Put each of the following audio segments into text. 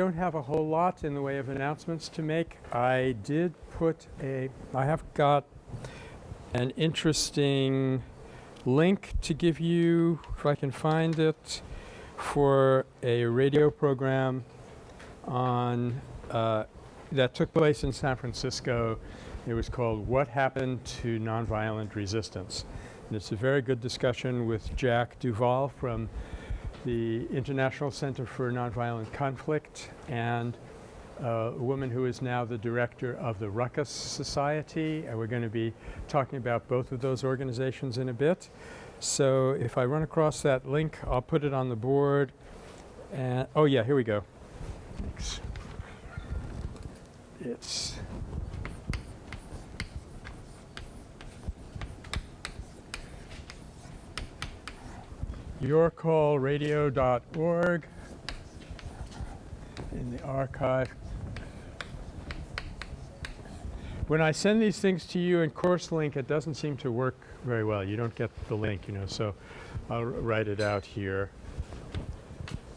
don't have a whole lot in the way of announcements to make. I did put a – I have got an interesting link to give you, if I can find it, for a radio program on uh, that took place in San Francisco. It was called What Happened to Nonviolent Resistance. And it's a very good discussion with Jack DuVall from the International Center for Nonviolent Conflict and uh, a woman who is now the director of the Ruckus Society. And we're going to be talking about both of those organizations in a bit. So if I run across that link, I'll put it on the board. And oh yeah, here we go. Thanks. It's yourcallradio.org in the archive. When I send these things to you in course link, it doesn't seem to work very well. You don't get the link, you know, so I'll write it out here.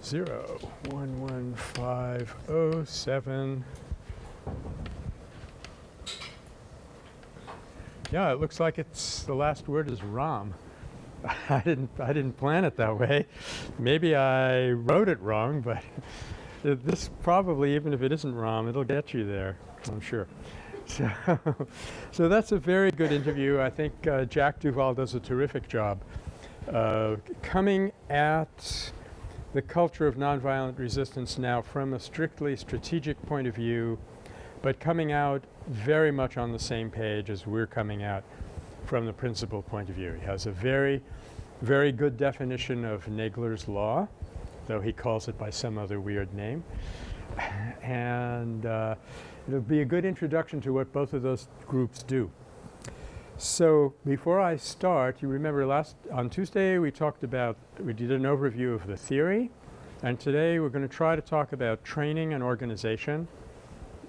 Zero one one five oh seven. Yeah, it looks like it's the last word is Ram. I didn't I didn't plan it that way. Maybe I wrote it wrong, but this probably even if it isn't Ram, it'll get you there, I'm sure. So, so that's a very good interview. I think uh, Jack DuVall does a terrific job uh, coming at the culture of nonviolent resistance now from a strictly strategic point of view, but coming out very much on the same page as we're coming out from the principal point of view. He has a very, very good definition of Nagler's law, though he calls it by some other weird name. and uh, it'll be a good introduction to what both of those groups do. So before I start, you remember last on Tuesday we talked about we did an overview of the theory and today we're going to try to talk about training and organization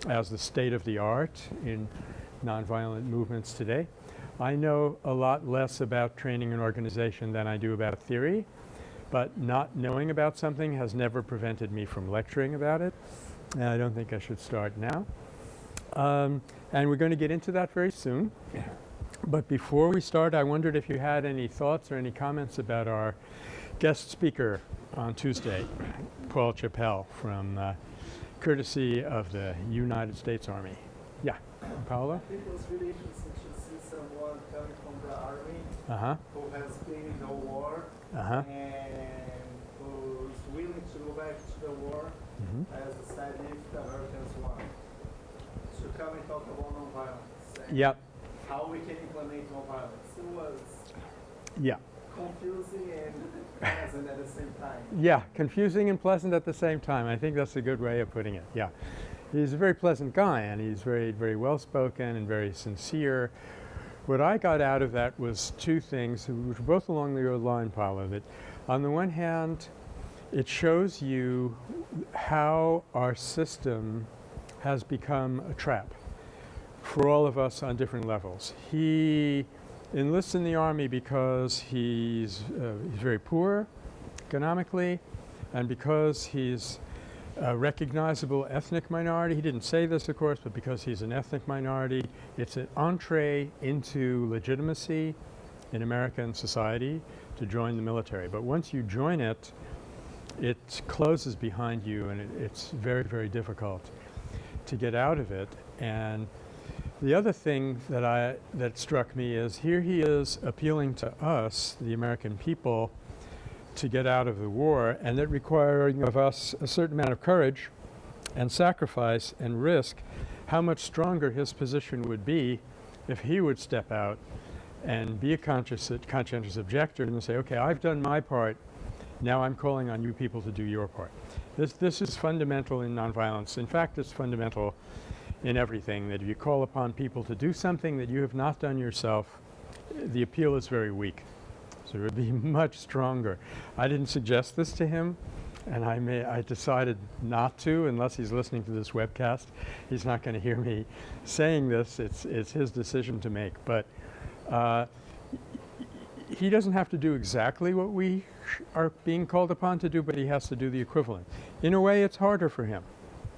as the state of the art in nonviolent movements today. I know a lot less about training and organization than I do about theory, but not knowing about something has never prevented me from lecturing about it. And I don't think I should start now. Um, and we're going to get into that very soon. But before we start, I wondered if you had any thoughts or any comments about our guest speaker on Tuesday, Paul Chappell from uh, courtesy of the United States Army. Yeah, Paolo? I think it was really interesting to see someone coming from the Uh-huh. who has been in the war Uh-huh. and who's willing to go back to the war Mhm. as a side if the Americans want. To come and talk about nonviolence and Yep. how we can implement nonviolence. It was Yeah. confusing and pleasant at the same time. Yeah, confusing and pleasant at the same time. I think that's a good way of putting it. Yeah. He's a very pleasant guy and he's very, very well spoken and very sincere. What I got out of that was two things, which were both along your line, Paolo, that on the one hand, it shows you how our system has become a trap for all of us on different levels. He enlists in the army because he's, uh, he's very poor economically and because he's a recognizable ethnic minority. He didn't say this, of course, but because he's an ethnic minority, it's an entree into legitimacy in American society to join the military. But once you join it, it closes behind you and it, it's very, very difficult to get out of it. And the other thing that I that struck me is here he is appealing to us, the American people, to get out of the war and that requiring of us a certain amount of courage and sacrifice and risk, how much stronger his position would be if he would step out and be a conscious, conscientious objector and say, okay, I've done my part, now I'm calling on you people to do your part. This, this is fundamental in nonviolence. In fact, it's fundamental in everything that if you call upon people to do something that you have not done yourself, the appeal is very weak. It would be much stronger. I didn't suggest this to him and I may I decided not to unless he's listening to this webcast. He's not going to hear me saying this. It's it's his decision to make. But uh, he doesn't have to do exactly what we are being called upon to do, but he has to do the equivalent. In a way, it's harder for him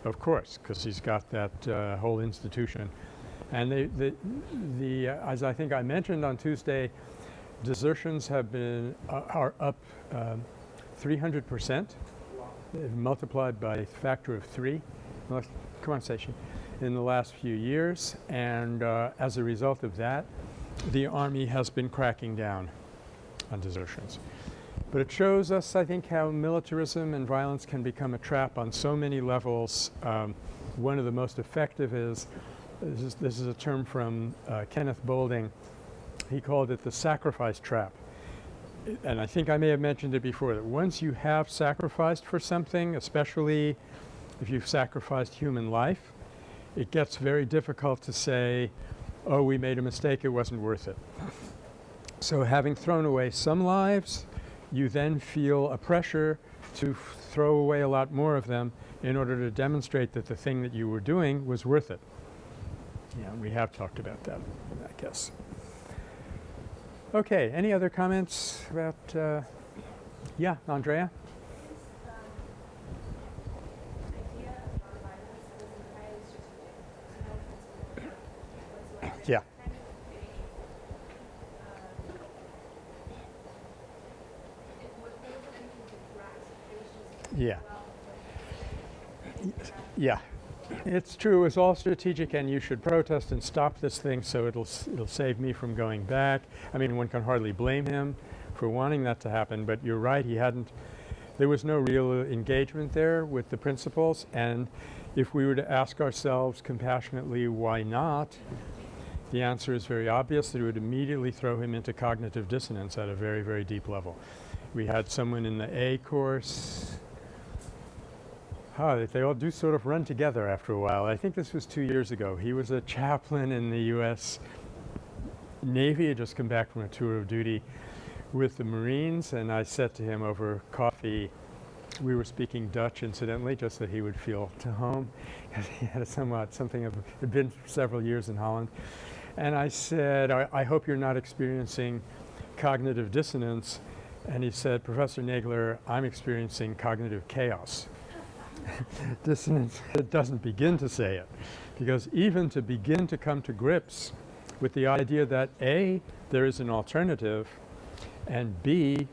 of course, because he's got that uh, whole institution. And they, the, the uh, as I think I mentioned on Tuesday, desertions have been uh, are up um, 300 percent, multiplied by a factor of three. Come on, station. In the last few years, and uh, as a result of that, the army has been cracking down on desertions. But it shows us, I think, how militarism and violence can become a trap on so many levels. Um, one of the most effective is this is, this is a term from uh, Kenneth Boulding. He called it the sacrifice trap. And I think I may have mentioned it before that once you have sacrificed for something, especially if you've sacrificed human life, it gets very difficult to say, oh, we made a mistake, it wasn't worth it. So having thrown away some lives, you then feel a pressure to throw away a lot more of them in order to demonstrate that the thing that you were doing was worth it. Yeah, we have talked about that, I guess. Okay, any other comments about, uh, yeah, Andrea? Yeah. Yeah. Yeah. It's true. It's all strategic, and you should protest and stop this thing so it'll it'll save me from going back. I mean, one can hardly blame him for wanting that to happen, but you're right. He hadn't. There was no real engagement there with the principles, and if we were to ask ourselves compassionately, why not? The answer is very obvious that it would immediately throw him into cognitive dissonance at a very, very deep level. We had someone in the A course Oh, they all do sort of run together after a while. I think this was two years ago. He was a chaplain in the U.S. Navy. Had just come back from a tour of duty with the Marines, and I said to him over coffee, we were speaking Dutch incidentally, just that he would feel to home, because he had somewhat something of had been several years in Holland. And I said, I, I hope you're not experiencing cognitive dissonance. And he said, Professor Nagler, I'm experiencing cognitive chaos. dissonance it doesn't begin to say it because even to begin to come to grips with the idea that A, there is an alternative and B,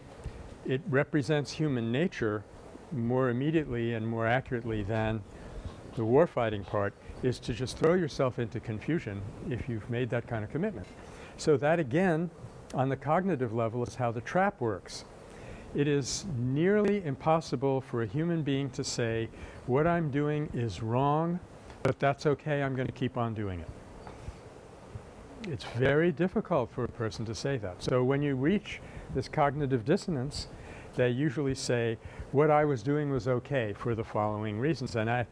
it represents human nature more immediately and more accurately than the warfighting part is to just throw yourself into confusion if you've made that kind of commitment. So that again on the cognitive level is how the trap works. It is nearly impossible for a human being to say, what I'm doing is wrong, but that's okay, I'm going to keep on doing it. It's very difficult for a person to say that. So when you reach this cognitive dissonance, they usually say, what I was doing was okay for the following reasons. And I,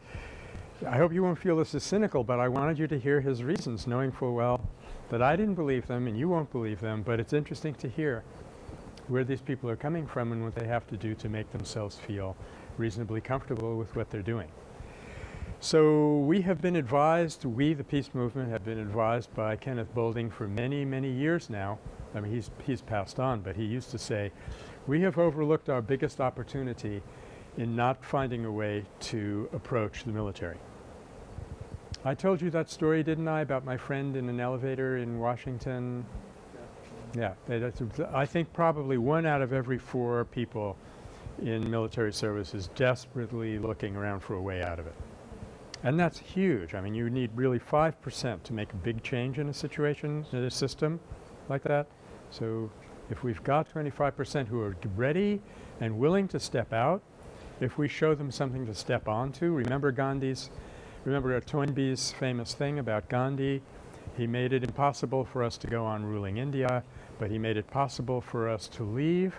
I hope you won't feel this is cynical, but I wanted you to hear his reasons, knowing full well that I didn't believe them and you won't believe them, but it's interesting to hear where these people are coming from and what they have to do to make themselves feel reasonably comfortable with what they're doing. So we have been advised, we the peace movement have been advised by Kenneth Boulding for many, many years now. I mean he's, he's passed on, but he used to say, we have overlooked our biggest opportunity in not finding a way to approach the military. I told you that story, didn't I, about my friend in an elevator in Washington yeah, I think probably one out of every four people in military service is desperately looking around for a way out of it. And that's huge. I mean, you need really 5% to make a big change in a situation, in a system like that. So if we've got 25% who are ready and willing to step out, if we show them something to step onto, remember Gandhi's, remember Toynbee's famous thing about Gandhi, he made it impossible for us to go on ruling India but he made it possible for us to leave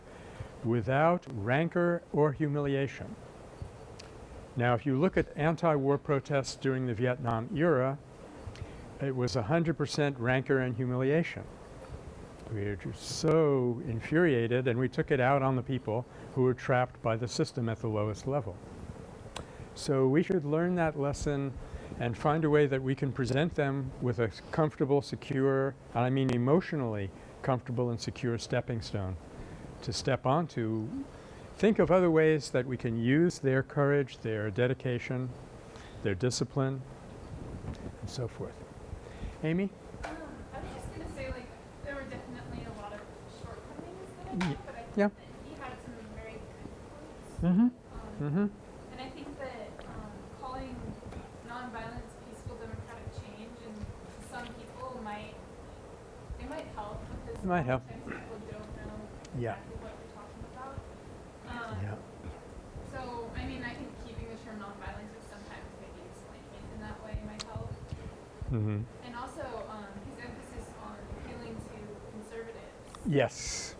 without rancor or humiliation. Now if you look at anti-war protests during the Vietnam era, it was 100% rancor and humiliation. We were just so infuriated and we took it out on the people who were trapped by the system at the lowest level. So we should learn that lesson and find a way that we can present them with a comfortable, secure, and I mean emotionally comfortable and secure stepping stone to step onto. Think of other ways that we can use their courage, their dedication, their discipline, and so forth. Amy? Um, I was just gonna say, like, there were definitely a lot of shortcomings that I had, but I think yeah. that he had some very good points. Mm-hmm. Um, Mm-hmm. and I think that um, calling nonviolence peaceful democratic change, and to some people might it might help because It might help. sometimes people don't know Yeah. exactly what we're talking about. Um, Yeah. So I mean, I think keeping the term nonviolence or sometimes maybe explaining it in that way might help. Mm-hmm. And also um, his emphasis on appealing to conservatives Yes.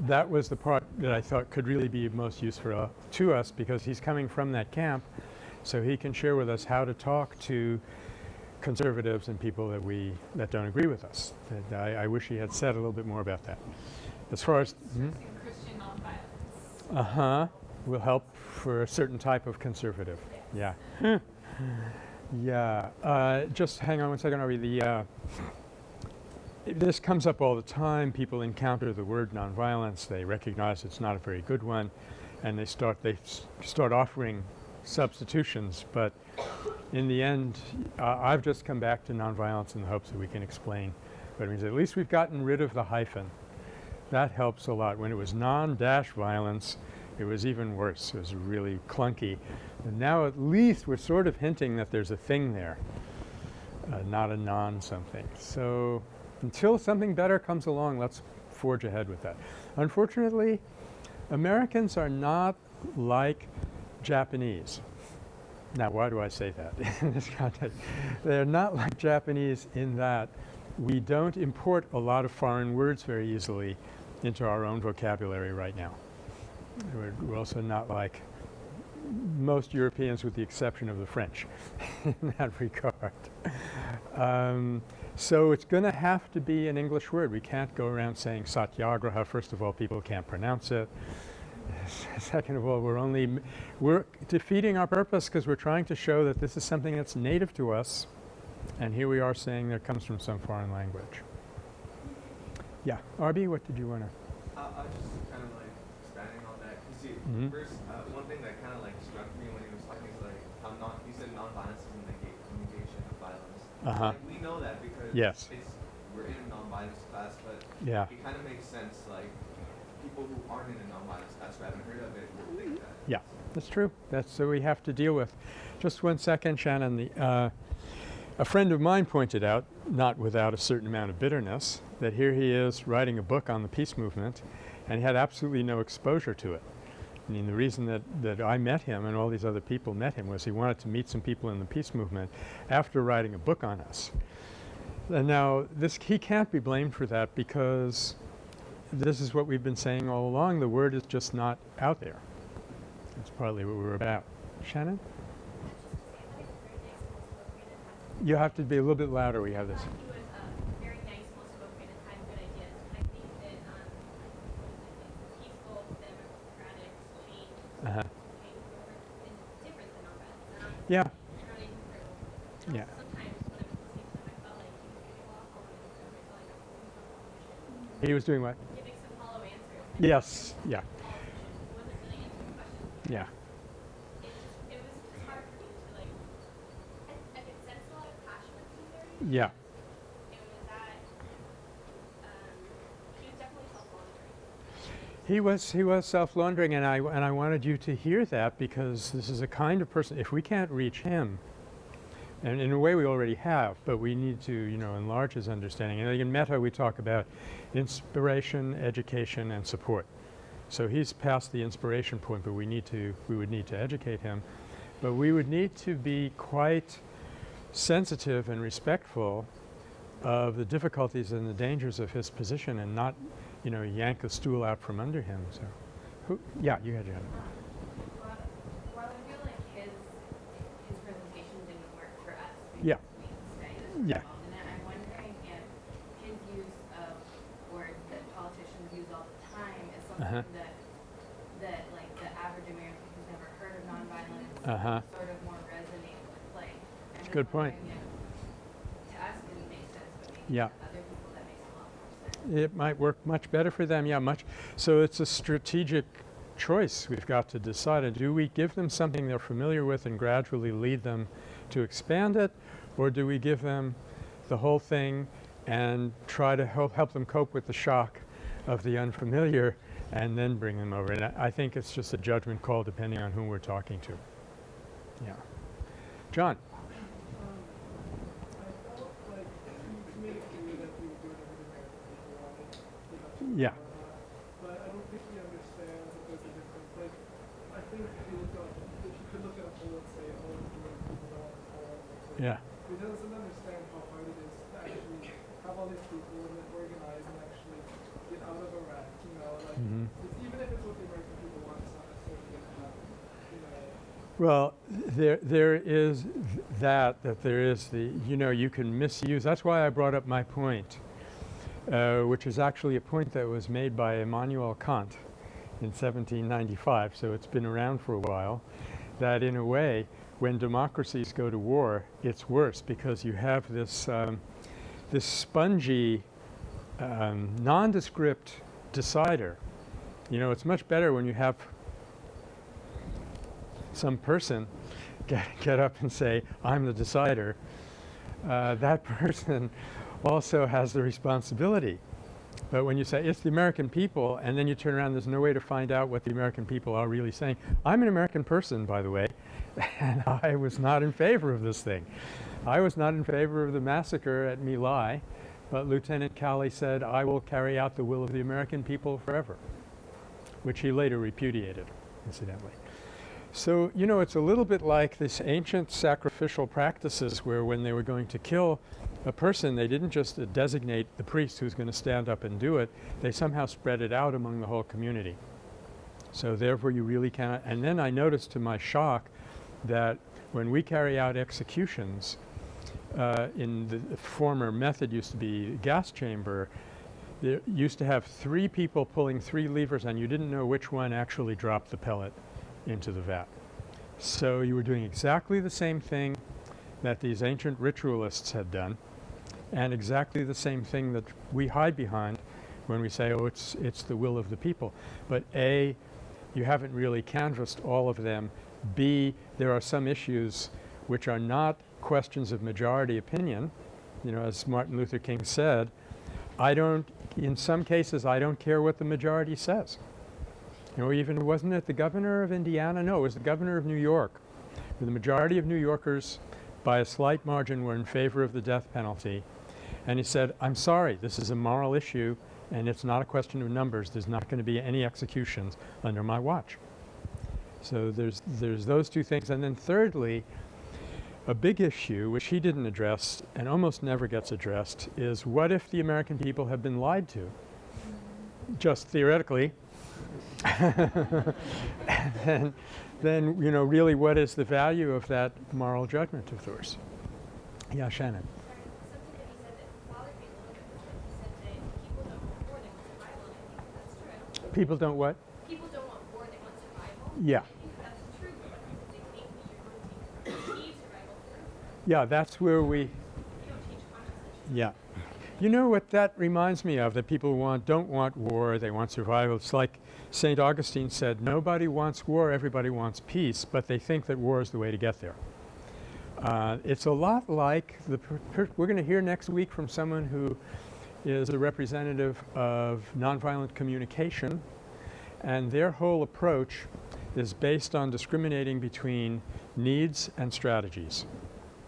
That was the part that I thought could really be most useful uh, to us because he's coming from that camp, so he can share with us how to talk to conservatives and people that we that don't agree with us. And I, I wish he had said a little bit more about that. As far as mhm. Christian nonviolence. uh huh, will help for a certain type of conservative. Yeah. yeah. Uh, just hang on one second, Ari. The uh, this comes up all the time. People encounter the word nonviolence. They recognize it's not a very good one, and they start they s- start offering substitutions. But in the end, uh, I've just come back to nonviolence in the hopes that we can explain what it means. At least we've gotten rid of the hyphen. That helps a lot. When it was non-dash violence, it was even worse. It was really clunky. And now at least we're sort of hinting that there's a thing there, uh, not a non-something. So until something better comes along, let's forge ahead with that. Unfortunately, Americans are not like Japanese. Now, why do I say that in this context? They're not like Japanese in that we don't import a lot of foreign words very easily into our own vocabulary right now. We're, also not like most Europeans with the exception of the French in that regard. Um, so it's going to have to be an English word. We can't go around saying satyagraha. First of all, people can't pronounce it. Second of all, we're only we're defeating our purpose because we're trying to show that this is something that's native to us, and here we are saying that it comes from some foreign language. Yeah, Arby, what did you want to? I, I was just kind of like expanding on that. You see, Mhm. first, uh, one thing that kind of like struck me when he was talking is like how non, he said nonviolence is a negate, negation of violence. Uh-huh. Like we know that because Yes. it's we're in a nonviolence class, but Yeah. it kind of makes sense. Like people who aren't in a nonviolence who haven't heard of it will think that. Yeah, that's true. That's what we have to deal with. Just one second, Shannon. The, uh, a friend of mine pointed out, not without a certain amount of bitterness, that here he is writing a book on the peace movement, and he had absolutely no exposure to it. I mean, the reason that, that I met him and all these other people met him was he wanted to meet some people in the peace movement after writing a book on us. And now, this he can't be blamed for that because this is what we've been saying all along. The word is just not out there. That's partly what we're about. Shannon? You have to be a little bit louder. We have this. Was um, very nice, well spoken, and had good ideas. And I think that peaceful, democratic change, Uh-huh. change is different than nonviolence. They're not, Yeah. they're not integral. And Yeah. also Sometimes when I was listening to him, I felt like he was giving a lot of hollow answers. I felt like I was looking for politicians. He was doing what? Giving some hollow answers. and Yes. Yeah. Yeah. Yeah. He was he was self-laundering, and I and I wanted you to hear that because this is a kind of person. If we can't reach him, and in a way we already have, but we need to you know enlarge his understanding. And in Metta we talk about inspiration, education, and support. So he's past the inspiration point, but we need to we would need to educate him, but we would need to be quite sensitive and respectful of the difficulties and the dangers of his position and not, you know, yank the stool out from under him. So, who, yeah, you had your hand. While, while I feel like his his presentation didn't work for us Yeah. because we studied Yeah. involved in I'm wondering if his use of words that politicians use all the time is something Uh-huh. that that like the average American who's never heard of nonviolence Uh-huh. sort of more resonate with. Like, I'm just Good point. wondering if To us, it didn't make sense, but maybe Yeah. to other people that makes a lot more sense. It might work much better for them. Yeah, much. So it's a strategic choice we've got to decide. Do we give them something they're familiar with and gradually lead them to expand it, or do we give them the whole thing and try to help, help them cope with the shock of the unfamiliar and then bring them over? And I, I think it's just a judgment call depending on who we're talking to. Yeah. John? Yeah. But I felt Well, there there is that that there is the you know you can misuse. That's why I brought up my point, uh, which is actually a point that was made by Immanuel Kant in 1795. So it's been around for a while. That in a way, when democracies go to war, it's worse because you have this um, this spongy, um, nondescript decider. You know, it's much better when you have some person get, get up and say, I'm the decider, uh, that person also has the responsibility. But when you say it's the American people and then you turn around, there's no way to find out what the American people are really saying. I'm an American person, by the way, and I was not in favor of this thing. I was not in favor of the massacre at My Lai, but Lieutenant Calley said, I will carry out the will of the American people forever, which he later repudiated, incidentally. So, you know, it's a little bit like this ancient sacrificial practices where when they were going to kill a person, they didn't just uh, designate the priest who's going to stand up and do it. They somehow spread it out among the whole community. So therefore you really cannot – and then I noticed to my shock that when we carry out executions, uh, in the the former method used to be gas chamber, there used to have three people pulling three levers and you didn't know which one actually dropped the pellet into the vat. So you were doing exactly the same thing that these ancient ritualists had done and exactly the same thing that we hide behind when we say, oh, it's, it's the will of the people. But A, you haven't really canvassed all of them. B, there are some issues which are not questions of majority opinion. You know, as Martin Luther King said, I don't, in some cases, I don't care what the majority says. Know, even wasn't it the governor of Indiana? No, it was the governor of New York. The majority of New Yorkers, by a slight margin, were in favor of the death penalty. And he said, I'm sorry, this is a moral issue and it's not a question of numbers. There's not going to be any executions under my watch. So there's, there's those two things. And then thirdly, a big issue which he didn't address and almost never gets addressed is what if the American people have been lied to? Just theoretically. And then, you know, really what is the value of that moral judgment of theirs? Yeah, Shannon. Sorry, something that he said that bothered me a little bit was that he said that people don't want war, they want survival, and I think that's true. People don't what? People don't want war, they want survival. Yeah. That's true, but what happens if they think that you're going to achieve survival through? Yeah, that's where we You don't teach conscious Yeah. You know what that reminds me of, that people want, don't want war, they want survival. It's like St. Augustine said, nobody wants war, everybody wants peace, but they think that war is the way to get there. Uh, it's a lot like the, we're going to hear next week from someone who is a representative of nonviolent communication, and their whole approach is based on discriminating between needs and strategies.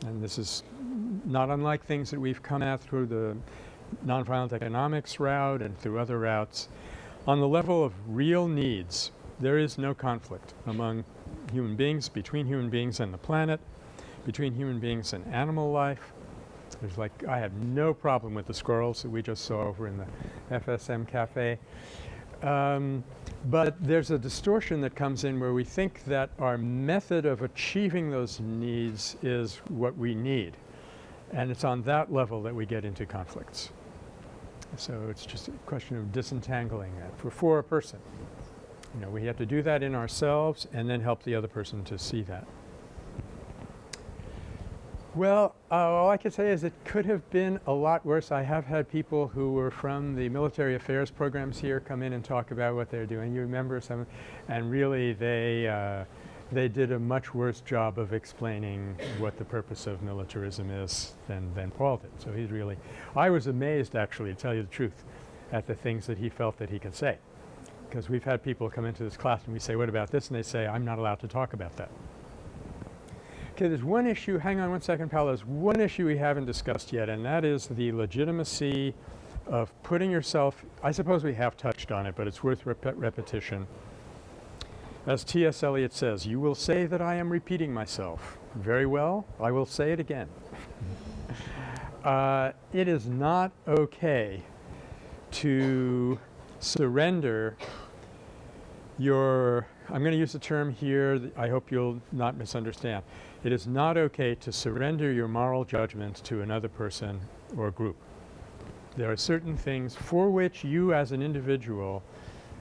And this is not unlike things that we've come at through the nonviolent economics route and through other routes. On the level of real needs, there is no conflict among human beings, between human beings and the planet, between human beings and animal life. There's like, I have no problem with the squirrels that we just saw over in the FSM cafe. Um, but there's a distortion that comes in where we think that our method of achieving those needs is what we need. And it's on that level that we get into conflicts. So it's just a question of disentangling that for, for a person. You know, we have to do that in ourselves and then help the other person to see that. Well, uh, all I can say is it could have been a lot worse. I have had people who were from the military affairs programs here come in and talk about what they're doing. You remember some, and really they uh, they did a much worse job of explaining what the purpose of militarism is than than Paul did. So he's really, I was amazed actually, to tell you the truth, at the things that he felt that he could say, because we've had people come into this class and we say, "What about this?" and they say, "I'm not allowed to talk about that." Okay, there's one issue, hang on one second, Paolo. There's one issue we haven't discussed yet, and that is the legitimacy of putting yourself, I suppose we have touched on it, but it's worth rep repetition. As T.S. Eliot says, you will say that I am repeating myself. Very well, I will say it again. uh, it is not okay to surrender your, I'm going to use the term here I hope you'll not misunderstand. It is not okay to surrender your moral judgment to another person or group. There are certain things for which you as an individual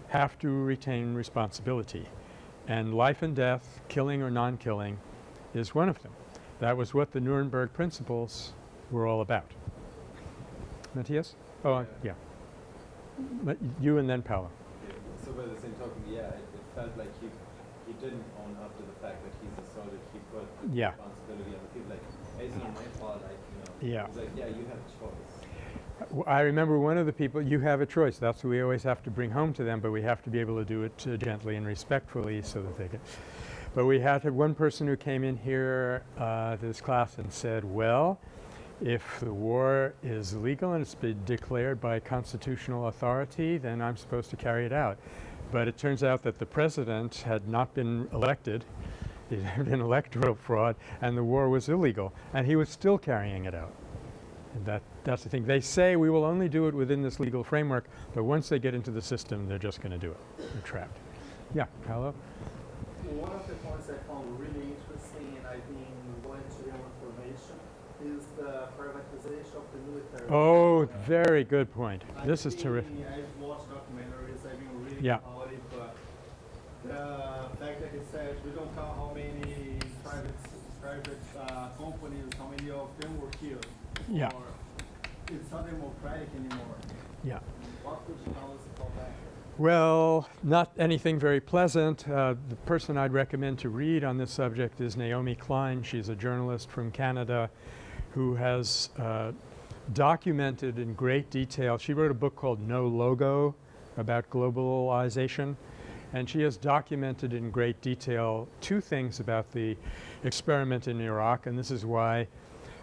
have to retain responsibility. And life and death, killing or non-killing, is one of them. That was what the Nuremberg principles were all about. Matthias? Oh, uh, yeah. But you and then Paolo. So by the same token, yeah, it, it felt like he he didn't own up to the fact that he's assaulted. He put Yeah. responsibility on the people. Like, hey, it's not my fault. Like, you know. Yeah. It's like, yeah, you have a choice. I remember one of the people, you have a choice. That's what we always have to bring home to them, but we have to be able to do it uh, gently and respectfully so that they can. But we had one person who came in here uh, to this class and said, well, if the war is legal and it's been declared by constitutional authority, then I'm supposed to carry it out. But it turns out that the president had not been elected. It had been electoral fraud and the war was illegal and he was still carrying it out. And that, that's the thing. They say we will only do it within this legal framework, but once they get into the system, they're just going to do it. They're trapped. Yeah, Paolo? One of the points I found really interesting, and I've been wanting to get information, is the privatization of the military. Oh, very good point. I've This is terrific. I've watched documentaries, I've been reading Yeah. about it, but the fact that he said we don't count how many private private uh, companies, how many of them were killed. Yeah. It's not democratic anymore. Yeah. What could you tell us about that? Well, not anything very pleasant. Uh, the person I'd recommend to read on this subject is Naomi Klein. She's a journalist from Canada who has uh, documented in great detail. She wrote a book called No Logo about globalization. And she has documented in great detail two things about the experiment in Iraq. And this is why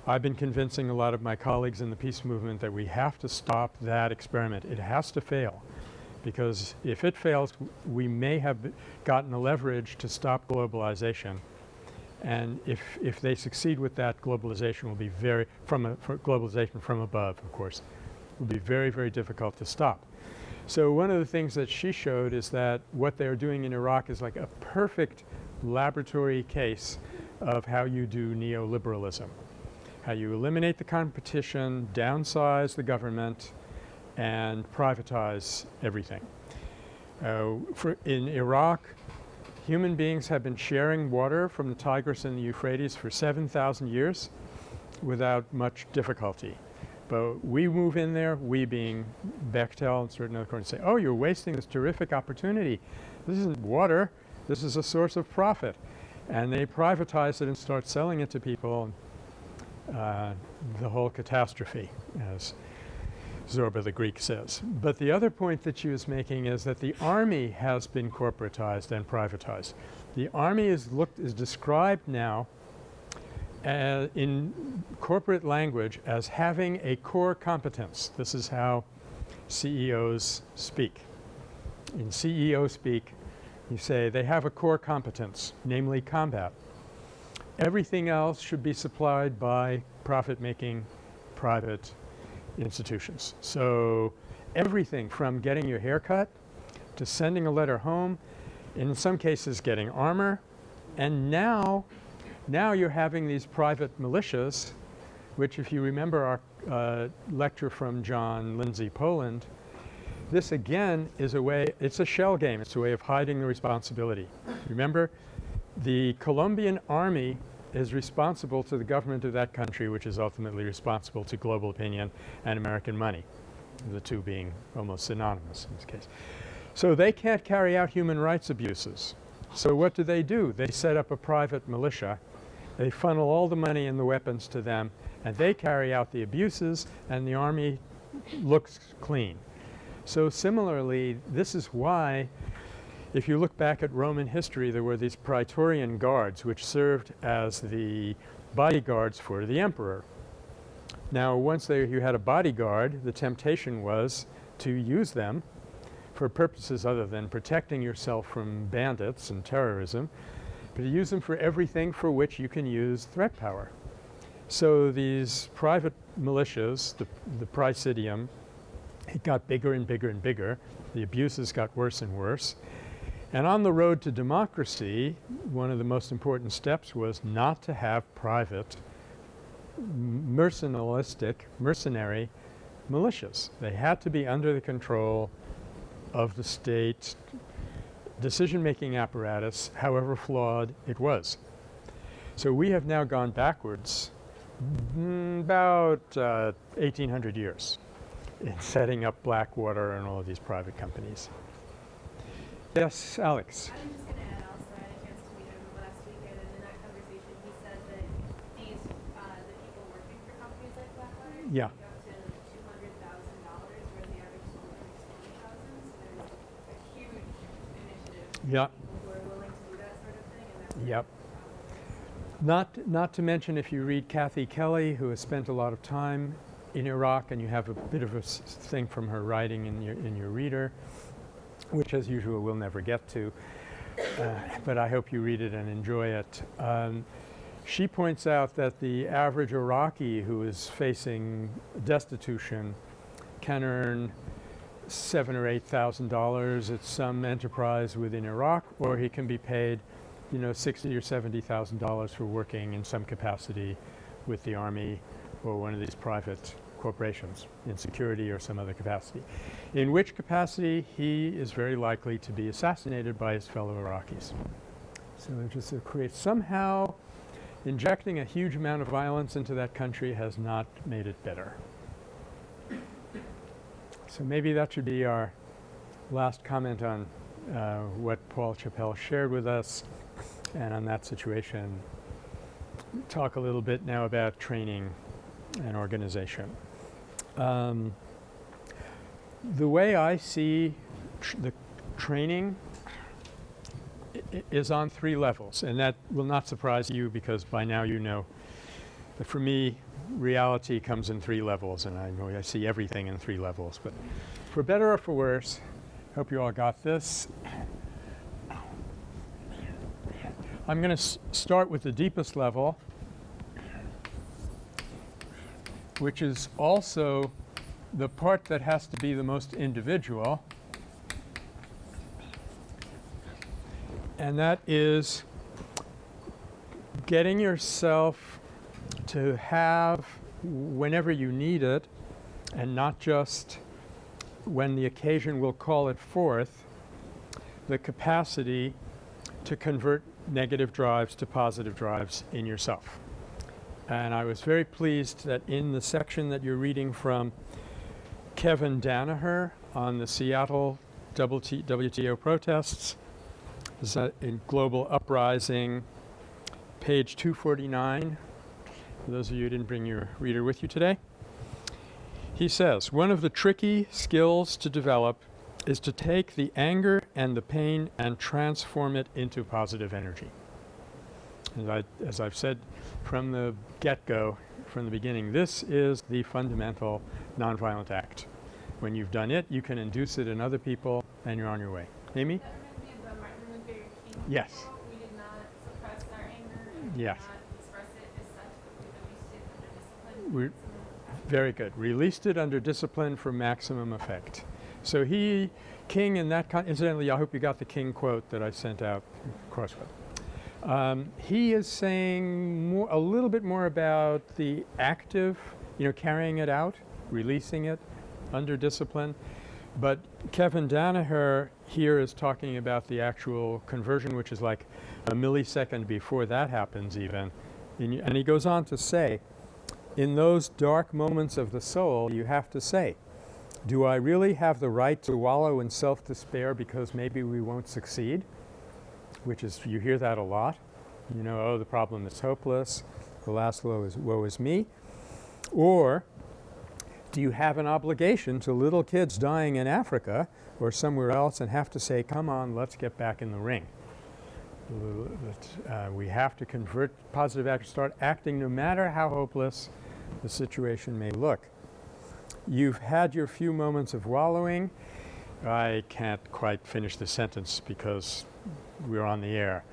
I've been convincing a lot of my colleagues in the peace movement that we have to stop that experiment. It has to fail because if it fails, we may have gotten the leverage to stop globalization. And if, if they succeed with that, globalization will be very, from a, globalization from above, of course, will be very, very difficult to stop. So one of the things that she showed is that what they're doing in Iraq is like a perfect laboratory case of how you do neoliberalism. How you eliminate the competition, downsize the government, and privatize everything. Uh, for in Iraq, human beings have been sharing water from the Tigris and the Euphrates for 7,000 years without much difficulty. But we move in there, we being Bechtel and certain other courts, say, oh, you're wasting this terrific opportunity. This isn't water. This is a source of profit. And they privatize it and start selling it to people. Uh, the whole catastrophe, as Zorba the Greek says. But the other point that she was making is that the army has been corporatized and privatized. The army is looked is described now uh, in corporate language as having a core competence. This is how CEOs speak. In CEO speak, you say they have a core competence, namely combat. Everything else should be supplied by profit-making private institutions. So everything from getting your hair cut to sending a letter home, in some cases getting armor, and now, now you're having these private militias, which if you remember our uh, lecture from John Lindsay Poland, this again is a way, it's a shell game, it's a way of hiding the responsibility. Remember, the Colombian army is responsible to the government of that country which is ultimately responsible to global opinion and American money, the two being almost synonymous in this case. So they can't carry out human rights abuses. So what do they do? They set up a private militia. They funnel all the money and the weapons to them and they carry out the abuses and the army looks clean. So similarly, this is why if you look back at Roman history, there were these praetorian guards which served as the bodyguards for the emperor. Now once they, you had a bodyguard, the temptation was to use them for purposes other than protecting yourself from bandits and terrorism, but to use them for everything for which you can use threat power. So these private militias, the, the praesidium, it got bigger and bigger and bigger. The abuses got worse and worse. And on the road to democracy, one of the most important steps was not to have private mercenalistic, mercenary militias. They had to be under the control of the state decision-making apparatus, however flawed it was. So we have now gone backwards mm, about uh, 1800 years in setting up Blackwater and all of these private companies. Yes, Alex. I'm just gonna add also, I had a chance to meet him last weekend, and in that conversation, he said that these, uh, the people working for companies like Blackwater. Yeah. make Up to two hundred thousand dollars, where the average school makes twenty thousand, so there's a huge initiative. for Yeah. People who are willing to do that sort of thing, and that's. Yep. Not, not to mention if you read Kathy Kelly, who has spent a lot of time in Iraq and you have a bit of a s- thing from her writing in your, in your reader, which as usual we'll never get to, uh, but I hope you read it and enjoy it. Um, she points out that the average Iraqi who is facing destitution can earn seven or eight thousand dollars at some enterprise within Iraq, or he can be paid, you know, sixty or seventy thousand dollars for working in some capacity with the army or one of these private corporations in security or some other capacity. In which capacity he is very likely to be assassinated by his fellow Iraqis. So it just creates somehow injecting a huge amount of violence into that country has not made it better. So maybe that should be our last comment on uh, what Paul Chappell shared with us and on that situation. Talk a little bit now about training and organization. Um, the way I see tr- the training is on three levels, and that will not surprise you because by now you know. But for me, reality comes in three levels, and I know I see everything in three levels. But for better or for worse, hope you all got this. I'm going to start with the deepest level, which is also the part that has to be the most individual. And that is getting yourself to have, whenever you need it, and not just when the occasion will call it forth, the capacity to convert negative drives to positive drives in yourself. And I was very pleased that in the section that you're reading from Kevin Danaher on the Seattle WT WTO protests, in Global Uprising, page 249. For those of you who didn't bring your reader with you today. He says, one of the tricky skills to develop is to take the anger and the pain and transform it into positive energy. As, I, as I've said from the get-go, from the beginning, this is the fundamental nonviolent act. When you've done it, you can induce it in other people and you're on your way. Amy? That reminds me of the Martin Luther King Yes. we did not suppress our anger, Yes. express it as such, we released it under discipline. We're- Very good. Released it under discipline for maximum effect. So he, King in that, incidentally, I hope you got the King quote that I sent out, Crosswell. Um, he is saying more, a little bit more about the active, you know, carrying it out, releasing it under discipline. But Kevin Danaher here is talking about the actual conversion, which is like a millisecond before that happens even, y- and he goes on to say, in those dark moments of the soul, you have to say, do I really have the right to wallow in self despair because maybe we won't succeed? Which is, you hear that a lot. You know, oh, the problem is hopeless, the last woe is, woe is me. Or do you have an obligation to little kids dying in Africa or somewhere else and have to say, come on, let's get back in the ring? Uh, we have to convert positive action, start acting no matter how hopeless the situation may look. You've had your few moments of wallowing. I can't quite finish the sentence because we're on the air,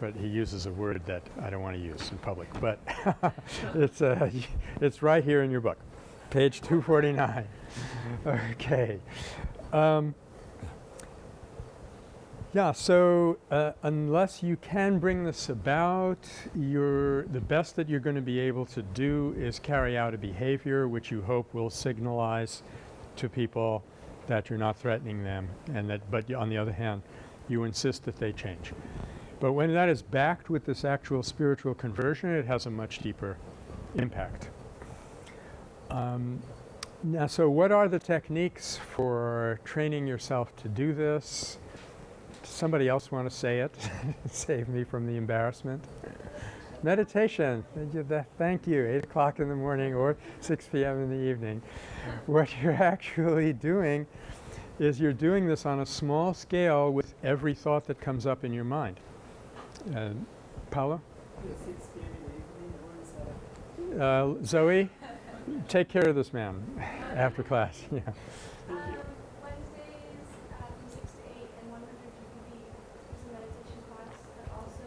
but he uses a word that I don't want to use in public. But it's, uh, it's right here in your book, page 249. okay. Um, yeah, so uh, unless you can bring this about, the best that you're going to be able to do is carry out a behavior which you hope will signalize to people that you're not threatening them and that, but on the other hand, you insist that they change. But when that is backed with this actual spiritual conversion, it has a much deeper impact. Um, now, so what are the techniques for training yourself to do this? Somebody else want to say it? Save me from the embarrassment. Meditation. Thank you. That- Thank you. 8 o'clock in the morning or 6 p.m. in the evening. What you're actually doing is you're doing this on a small scale with every thought that comes up in your mind. Uh, Paula? Uh, Zoe? Take care of this man after class. Yeah. Thank you. Um, Wednesdays, uh, from six to eight, and one hundred GPP is a meditation class that also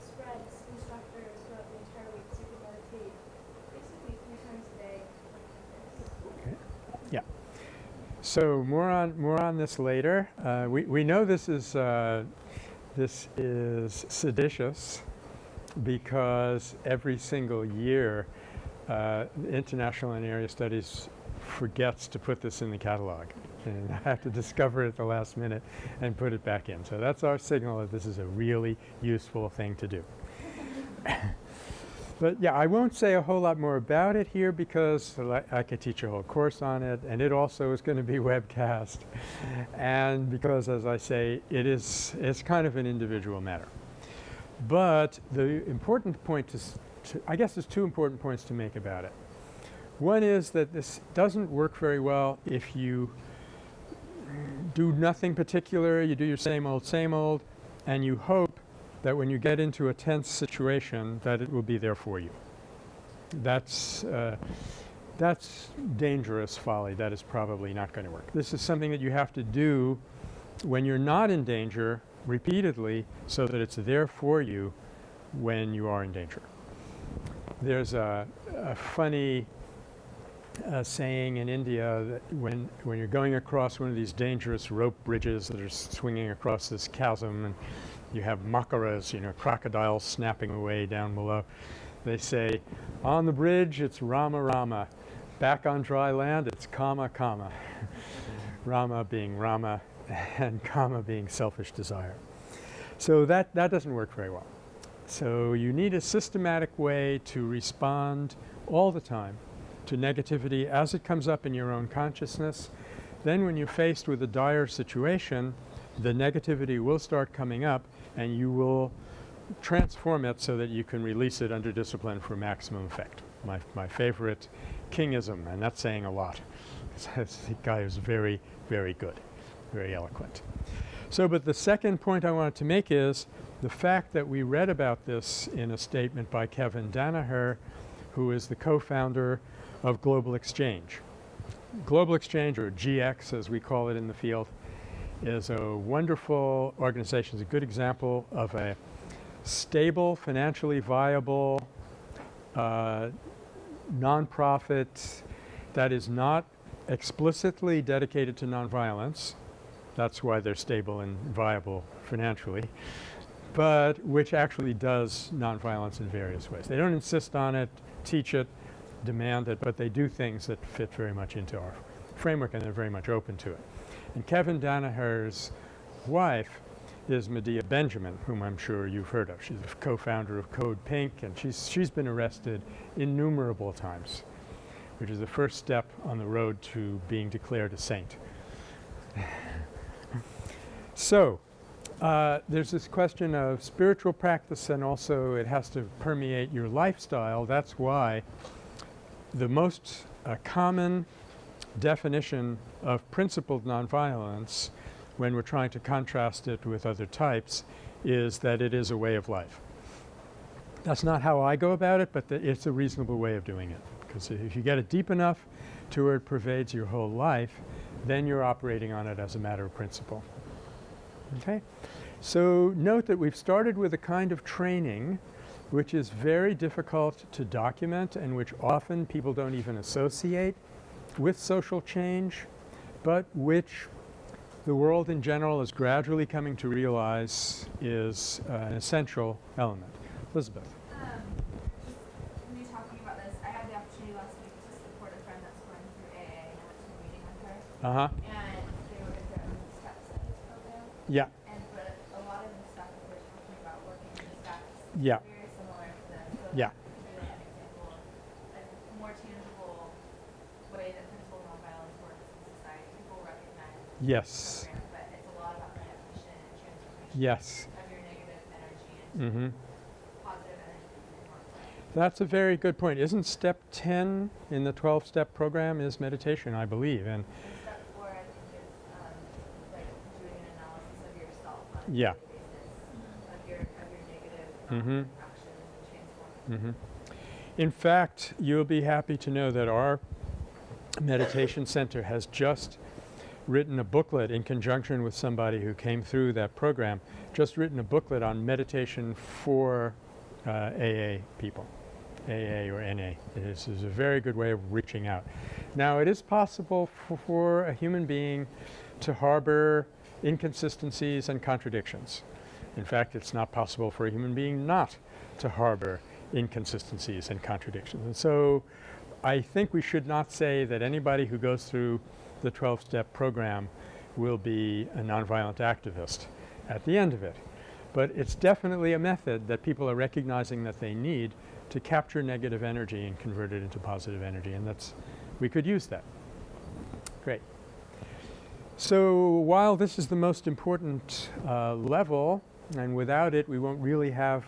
spreads instructors throughout the entire week, so you can meditate basically three times a day. So more on more on this later. Uh, we we know this is uh, this is seditious because every single year, uh, International and Area Studies forgets to put this in the catalog, and I have to discover it at the last minute and put it back in. So that's our signal that this is a really useful thing to do. But yeah, I won't say a whole lot more about it here because I could teach a whole course on it, and it also is going to be webcast, and because, as I say, it is it's kind of an individual matter. But the important point to, to I guess there's two important points to make about it. One is that this doesn't work very well if you do nothing particular, you do your same old, same old, and you hope that when you get into a tense situation that it will be there for you. That's, uh, that's dangerous folly. That is probably not going to work. This is something that you have to do when you're not in danger repeatedly so that it's there for you when you are in danger. There's a, a funny uh, saying in India that when, when you're going across one of these dangerous rope bridges that are swinging across this chasm and you have makaras, you know, crocodiles snapping away down below. They say, on the bridge, it's Rama Rama. Back on dry land, it's Kama Kama. Rama being Rama and Kama being selfish desire. So that, that doesn't work very well. So you need a systematic way to respond all the time to negativity as it comes up in your own consciousness. Then when you're faced with a dire situation, the negativity will start coming up and you will transform it so that you can release it under discipline for maximum effect. My, my favorite kingism, and that's saying a lot. This guy is very, very good, very eloquent. So, but the second point I wanted to make is the fact that we read about this in a statement by Kevin Danaher, who is the co-founder of Global Exchange. Global Exchange, or GX as we call it in the field, is a wonderful organization. It's a good example of a stable, financially viable uh, nonprofit that is not explicitly dedicated to nonviolence. That's why they're stable and viable financially, but which actually does nonviolence in various ways. They don't insist on it, teach it, demand it, but they do things that fit very much into our framework and they're very much open to it. And Kevin Danaher's wife is Medea Benjamin, whom I'm sure you've heard of. She's a co-founder of Code Pink, and she's, she's been arrested innumerable times, which is the first step on the road to being declared a saint. so, uh, there's this question of spiritual practice and also it has to permeate your lifestyle. That's why the most uh, common definition of principled nonviolence when we're trying to contrast it with other types is that it is a way of life. That's not how I go about it, but it's a reasonable way of doing it because if you get it deep enough to where it pervades your whole life, then you're operating on it as a matter of principle. Okay? So note that we've started with a kind of training which is very difficult to document and which often people don't even associate with social change, but which the world in general is gradually coming to realize is uh, an essential element. Elizabeth. Um, just me talking about this, I had the opportunity last week to support a friend that's going through AA and I went to a meeting with her Uh-huh. and they were in their own steps in this program. Yeah. And but a lot of the stuff that they're talking about working in the steps Yeah. very similar to this. So Yeah. that's really an example of a more tangible way that principle nonviolence works in society. People recognize the Yes. Yes. Mm-hmm. That's a very good point. Isn't step 10 in the 12-step program is meditation, I believe, and step four, I think, is um, like doing an analysis of yourself on Yeah. daily basis, of your, of your negative um, actions transforming. Mhm. In fact, you'll be happy to know that our meditation center has just written a booklet in conjunction with somebody who came through that program, just written a booklet on meditation for uh, AA people, AA or NA. This is a very good way of reaching out. Now, it is possible for, for a human being to harbor inconsistencies and contradictions. In fact, it's not possible for a human being not to harbor inconsistencies and contradictions. And so I think we should not say that anybody who goes through the 12-step program will be a nonviolent activist at the end of it. But it's definitely a method that people are recognizing that they need to capture negative energy and convert it into positive energy and that's we could use that. Great. So while this is the most important uh, level and without it we won't really have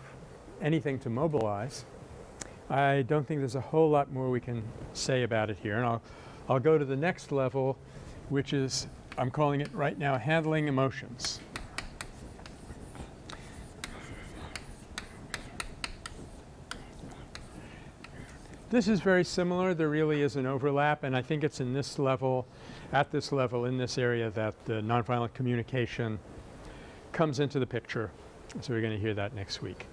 anything to mobilize, I don't think there's a whole lot more we can say about it here and I'll, I'll go to the next level which is I'm calling it right now handling emotions. This is very similar. There really is an overlap and I think it's in this level, at this level, in this area that the nonviolent communication comes into the picture. So we're going to hear that next week.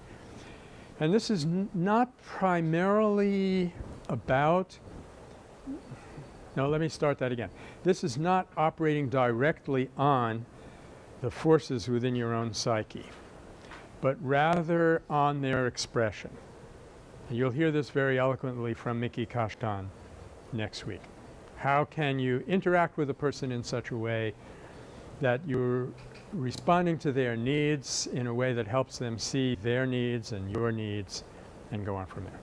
And this is not primarily about no, let me start that again. This is not operating directly on the forces within your own psyche, but rather on their expression. And you'll hear this very eloquently from Miki Kashtan next week. How can you interact with a person in such a way that you're responding to their needs in a way that helps them see their needs and your needs and go on from there.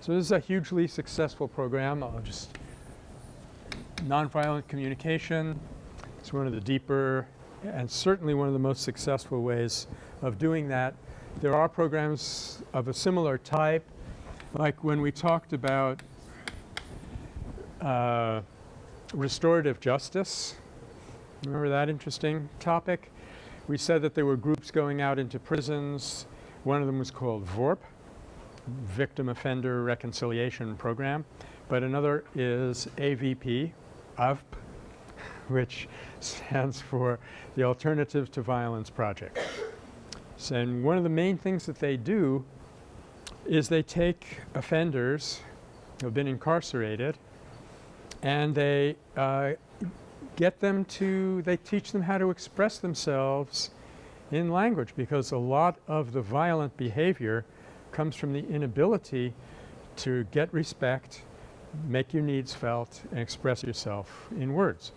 So this is a hugely successful program. I'll just nonviolent communication. It's one of the deeper and certainly one of the most successful ways of doing that. There are programs of a similar type like when we talked about uh, restorative justice. Remember that interesting topic? We said that there were groups going out into prisons. One of them was called VORP, Victim Offender Reconciliation Program. But another is AVP, AVP, which stands for the Alternative to Violence Project. So and one of the main things that they do is they take offenders who have been incarcerated and they uh, get them to, they teach them how to express themselves in language because a lot of the violent behavior comes from the inability to get respect, make your needs felt and express yourself in words.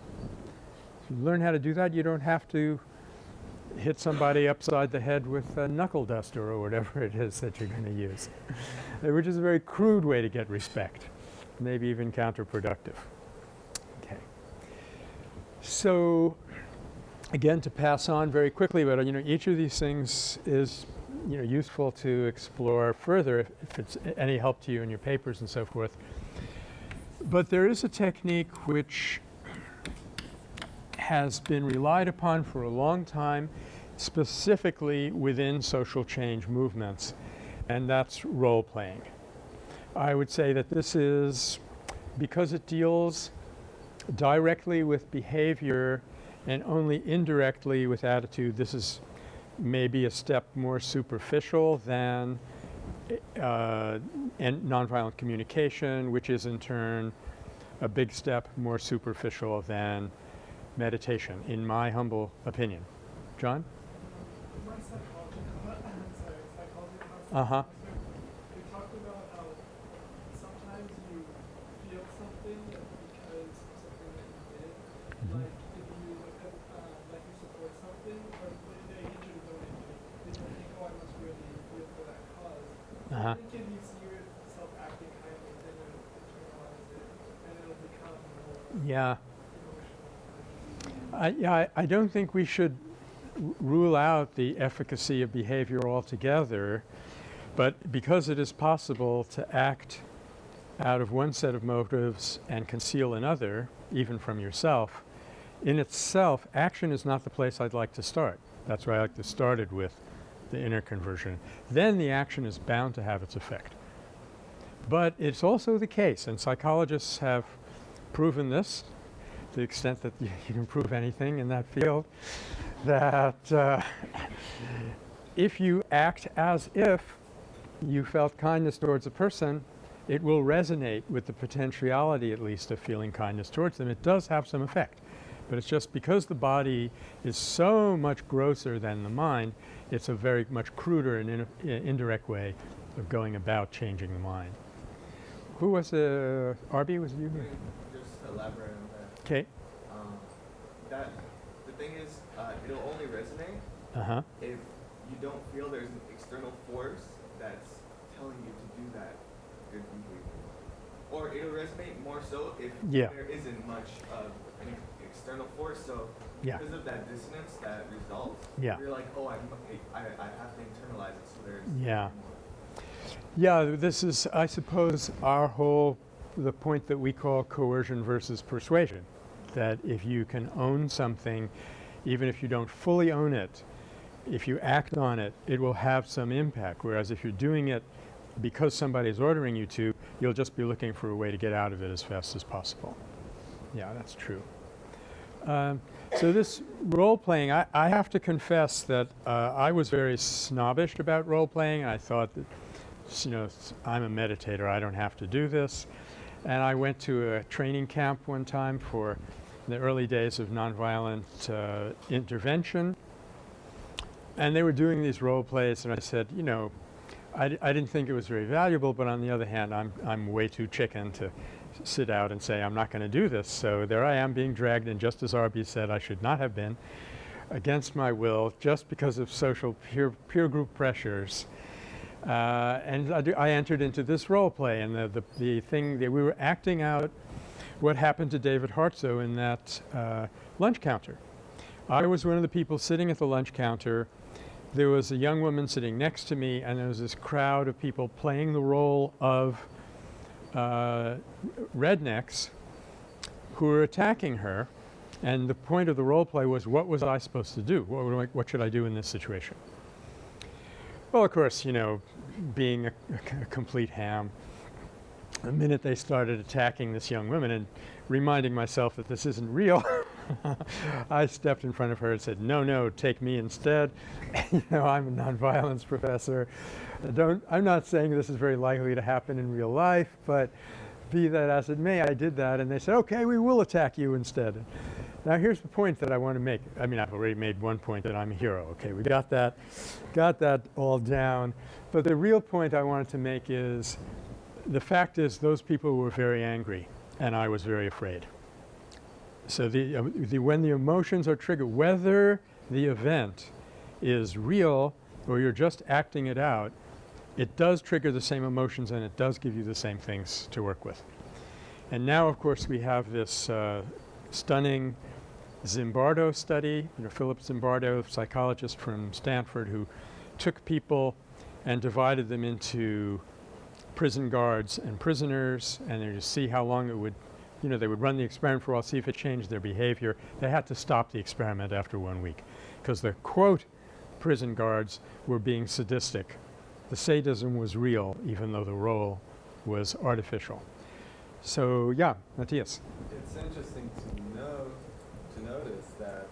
If you learn how to do that, you don't have to hit somebody upside the head with a knuckle duster or whatever it is that you're going to use, which is a very crude way to get respect, maybe even counterproductive. Okay. So again, to pass on very quickly, but you know, each of these things is you know useful to explore further if, if it's any help to you in your papers and so forth. But there is a technique which has been relied upon for a long time, specifically within social change movements, and that's role playing. I would say that this is because it deals directly with behavior and only indirectly with attitude, this is maybe a step more superficial than uh, and nonviolent communication, which is in turn a big step more superficial than meditation, in my humble opinion. John? My psychology, sorry, psychology class. Uh-huh. They talked about how sometimes you feel something because of something that you did. Mm-hmm. Like if you uh, like you support something, or they, they hit you with don't hit you. Then you think, oh, I must really feel for that cause. Uh-huh. I think if you see yourself acting kindly, then you'll internalize it, and it'll become Uh-huh. more Yeah. I, yeah, I, I don't think we should rule out the efficacy of behavior altogether, but because it is possible to act out of one set of motives and conceal another, even from yourself, in itself, action is not the place I'd like to start. That's why I like to start it with the inner conversion. Then the action is bound to have its effect. But it's also the case, and psychologists have proven this to the extent that you, you can prove anything in that field, that uh, if you act as if you felt kindness towards a person, it will resonate with the potentiality at least of feeling kindness towards them. It does have some effect. But it's just because the body is so much grosser than the mind, it's a very much cruder and in, i- indirect way of going about changing the mind. Who was uh, Arby? Was it you? Just elaborate on that. Okay. Um, that the thing is, uh, it'll only resonate Uh huh. if you don't feel there's an external force that's telling you to do that good behavior. Or it'll resonate more so if Yeah. there isn't much of external force. So Yeah. because of that dissonance that results, Yeah. you're like, oh, I'm, I, I have to internalize it. So there's Yeah. more. Yeah, this is, I suppose, our whole, the point that we call coercion versus persuasion. That if you can own something, even if you don't fully own it, if you act on it, it will have some impact. Whereas if you're doing it because somebody is ordering you to, you'll just be looking for a way to get out of it as fast as possible. Yeah, that's true. Um, so this role playing, I, I have to confess that uh, I was very snobbish about role playing. I thought that, you know, I'm a meditator, I don't have to do this. And I went to a training camp one time for the early days of nonviolent uh, intervention. And they were doing these role plays, and I said, you know, I, I didn't think it was very valuable, but on the other hand, I'm, I'm way too chicken to sit out and say I'm not going to do this. So there I am being dragged in, just as Arby said I should not have been, against my will, just because of social peer, peer group pressures. Uh, and I, do, I entered into this role play, and the, the, the thing that we were acting out what happened to David Hartsough in that uh, lunch counter. I was one of the people sitting at the lunch counter. There was a young woman sitting next to me, and there was this crowd of people playing the role of uh, rednecks who were attacking her. And the point of the role play was, what was I supposed to do? What, I, what should I do in this situation? Well, of course, you know, being a, a complete ham, the minute they started attacking this young woman and reminding myself that this isn't real, I stepped in front of her and said, "No, no, take me instead." you know, I'm a nonviolence professor. I don't. I'm not saying this is very likely to happen in real life, but be that as it may, I did that, and they said, "Okay, we will attack you instead." Now, here's the point that I want to make. I mean, I've already made one point that I'm a hero. Okay, we got that, got that all down. But the real point I wanted to make is, the fact is, those people were very angry, and I was very afraid. So the, uh, the when the emotions are triggered, whether the event is real or you're just acting it out, it does trigger the same emotions and it does give you the same things to work with. And now of course we have this uh, stunning Zimbardo study, you know, Philip Zimbardo, psychologist from Stanford who took people and divided them into prison guards and prisoners and then to see how long it would you know, they would run the experiment for a while, see if it changed their behavior. They had to stop the experiment after one week because the quote prison guards were being sadistic. The sadism was real even though the role was artificial. So yeah, Matthias. It's interesting to know to notice that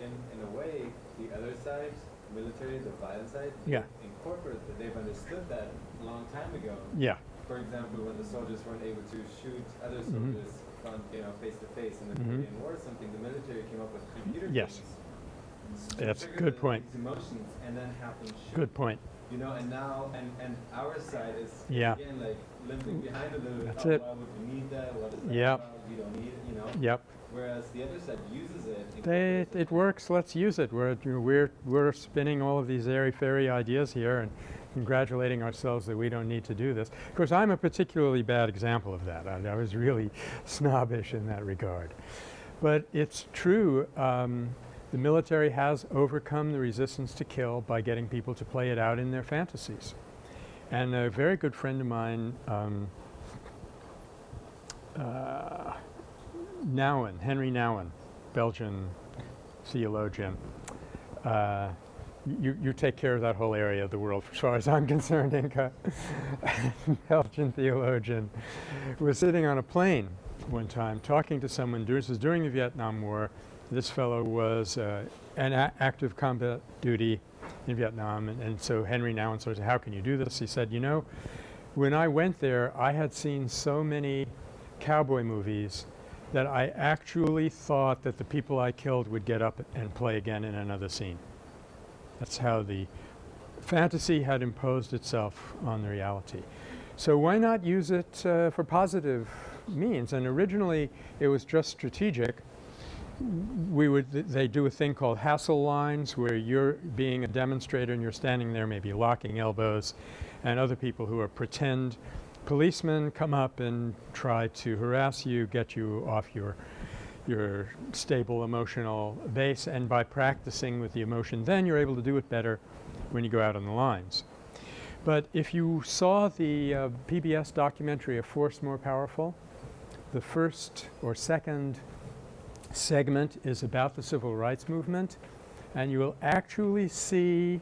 in in a way the other side, military, the violent side, Yeah. incorporate that they've understood that a long time ago. Yeah. For example, when the soldiers weren't able to shoot other Mhm. soldiers front, you know, face to face in the Mhm. Korean War or something, the military came up with computer Yes. games to That's a trigger good the- point. These emotions and then have them shoot. Good point. You know, and now and and our side is Yeah. again like limping behind a little bit. That's oh, it. Why would we need that? What is that Yep. about? We don't need it. You know. Yep. Whereas the other side uses it. They, incorporates it works. Let's use it. We're, you know, we're, we're spinning all of these airy-fairy ideas here and congratulating ourselves that we don't need to do this. Of course, I'm a particularly bad example of that. I, I was really snobbish in that regard. But it's true. Um, the military has overcome the resistance to kill by getting people to play it out in their fantasies. And a very good friend of mine, um, uh, Nouwen, Henri Nouwen, Belgian theologian. Uh, you, you take care of that whole area of the world as far as I'm concerned, Inca. Belgian theologian was sitting on a plane one time talking to someone. This was during the Vietnam War. This fellow was uh, an active combat duty in Vietnam, and, and so Henri Nouwen said, "How can you do this?" He said, "You know, when I went there, I had seen so many cowboy movies that I actually thought that the people I killed would get up and play again in another scene. That's how the fantasy had imposed itself on the reality. So why not use it uh, for positive means? And originally it was just strategic. We would th- they do a thing called hassle lines where you're being a demonstrator and you're standing there maybe locking elbows and other people who are pretend policemen come up and try to harass you, get you off your your stable emotional base and by practicing with the emotion then you're able to do it better when you go out on the lines. But if you saw the uh, PBS documentary A Force More Powerful, the first or second segment is about the civil rights movement and you will actually see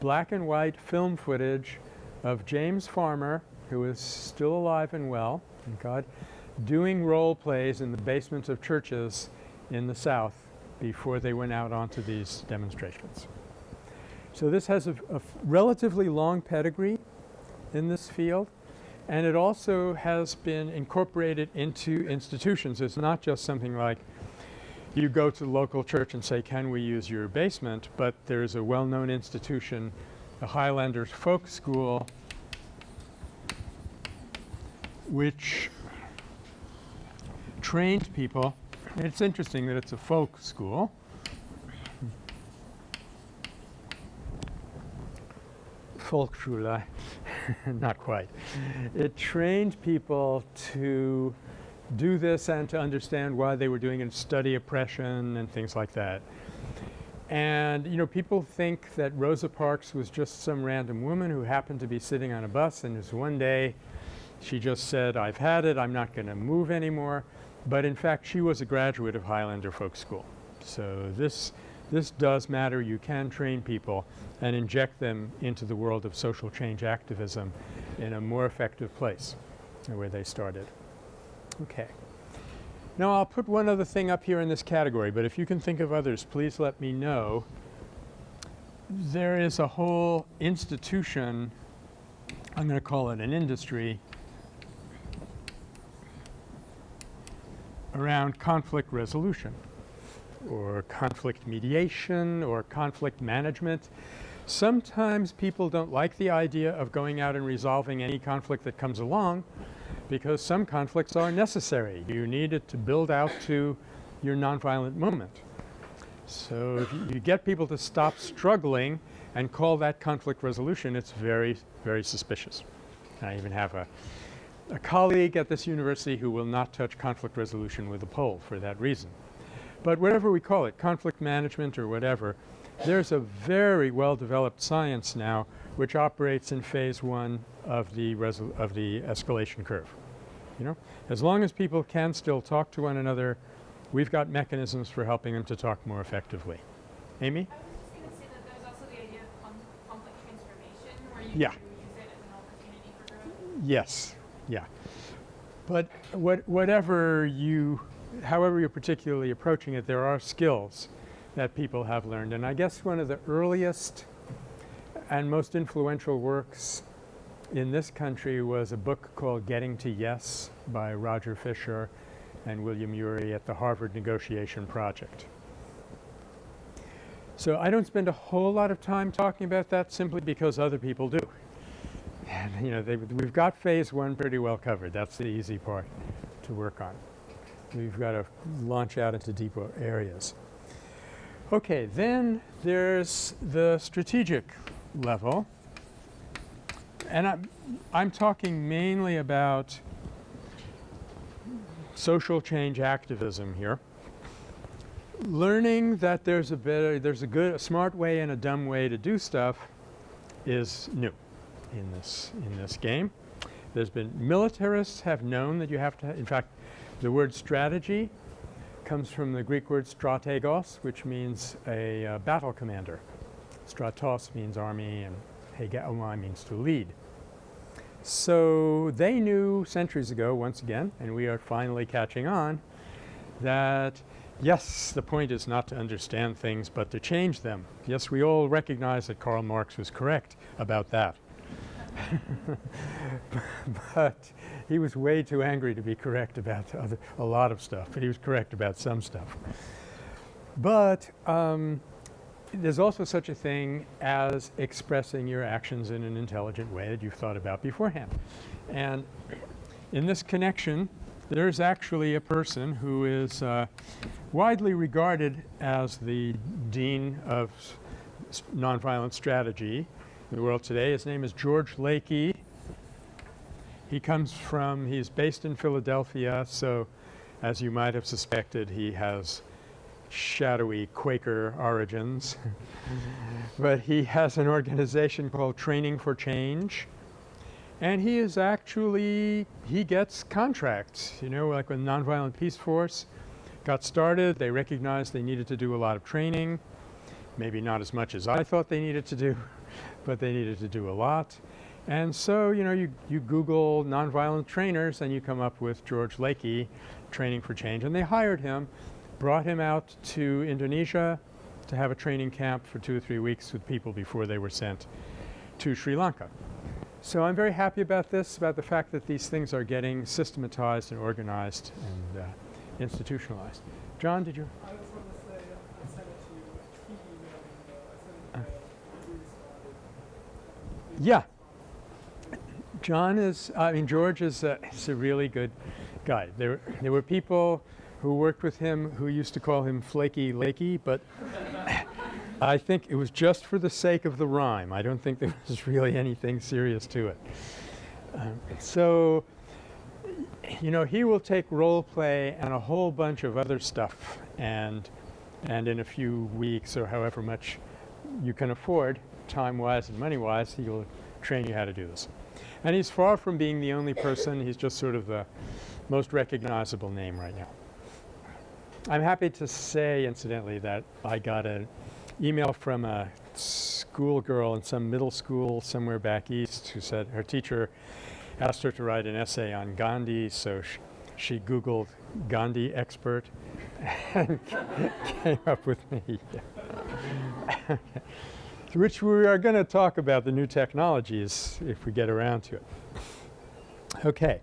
black and white film footage of James Farmer who is still alive and well, thank God, doing role plays in the basements of churches in the South before they went out onto these demonstrations. So this has a relatively long pedigree in this field, and it also has been incorporated into institutions. It's not just something like you go to the local church and say, can we use your basement? But there's a well-known institution, the Highlanders Folk School, which trained people. It's interesting that it's a folk school. Volksschule, not quite. It trained people to do this and to understand why they were doing it, study oppression and things like that. And you know, people think that Rosa Parks was just some random woman who happened to be sitting on a bus and just one day she just said, I've had it, I'm not going to move anymore. But in fact, she was a graduate of Highlander Folk School. So this, this does matter. You can train people and inject them into the world of social change activism in a more effective place where they started. Okay. Now I'll put one other thing up here in this category, but if you can think of others, please let me know. There is a whole institution, I'm going to call it an industry, around conflict resolution or conflict mediation or conflict management. Sometimes people don't like the idea of going out and resolving any conflict that comes along because some conflicts are necessary. You need it to build out to your nonviolent moment. So if you, you get people to stop struggling and call that conflict resolution, it's very, very suspicious. I even have a, a colleague at this university who will not touch conflict resolution with a pole for that reason. But whatever we call it, conflict management or whatever, there's a very well developed science now which operates in phase one of the of the escalation curve. You know? As long as people can still talk to one another, we've got mechanisms for helping them to talk more effectively. Amy? I was just gonna say that there's also the idea of com- conflict transformation, where you Yeah. do use it as an opportunity for growth. Yes, yeah. But what, whatever you, however you're particularly approaching it, there are skills that people have learned. And I guess one of the earliest and most influential works in this country was a book called Getting to Yes by Roger Fisher and William Ury at the Harvard Negotiation Project. So I don't spend a whole lot of time talking about that simply because other people do. And you know, they, we've got phase one pretty well covered. That's the easy part to work on. We've got to launch out into deeper areas. Okay, then there's the strategic level. And I'm, I'm talking mainly about social change activism here. Learning that there's a better, there's a good, a smart way and a dumb way to do stuff is new in this in this game. There's been militarists have known that you have to. In fact, the word strategy comes from the Greek word strategos, which means a uh, battle commander. Stratos means army, and hegeomai means to lead. So they knew centuries ago, once again, and we are finally catching on, that yes, the point is not to understand things, but to change them. Yes, we all recognize that Karl Marx was correct about that. but he was way too angry to be correct about other, a lot of stuff, but he was correct about some stuff. But um, there's also such a thing as expressing your actions in an intelligent way that you've thought about beforehand. And in this connection, there's actually a person who is uh, widely regarded as the dean of nonviolent strategy in the world today. His name is George Lakey. He comes from, he's based in Philadelphia, so as you might have suspected, he has shadowy Quaker origins. but he has an organization called Training for Change. And he is actually, he gets contracts, you know, like when Nonviolent Peaceforce got started, they recognized they needed to do a lot of training. Maybe not as much as I thought they needed to do, but they needed to do a lot. And so, you know, you, you Google nonviolent trainers and you come up with George Lakey, Training for Change. And they hired him, brought him out to Indonesia to have a training camp for two or three weeks with people before they were sent to Sri Lanka. So I'm very happy about this, about the fact that these things are getting systematized and organized and uh, institutionalized. John, did you? I was going to say, I sent it to you, he emailed me though, I sent it to you, he responded. Yeah. John is, I mean, George is a, is a really good guy. There, there were people who worked with him who used to call him Flaky Lakey, but I think it was just for the sake of the rhyme. I don't think there was really anything serious to it. Um, so, you know, he will take role play and a whole bunch of other stuff, and and in a few weeks or however much you can afford, time-wise and money-wise, he will train you how to do this. And he's far from being the only person. He's just sort of the most recognizable name right now. I'm happy to say, incidentally, that I got an email from a schoolgirl in some middle school somewhere back east who said her teacher asked her to write an essay on Gandhi, so sh- she Googled Gandhi expert and came up with me. Which we are going to talk about the new technologies if we get around to it. Okay,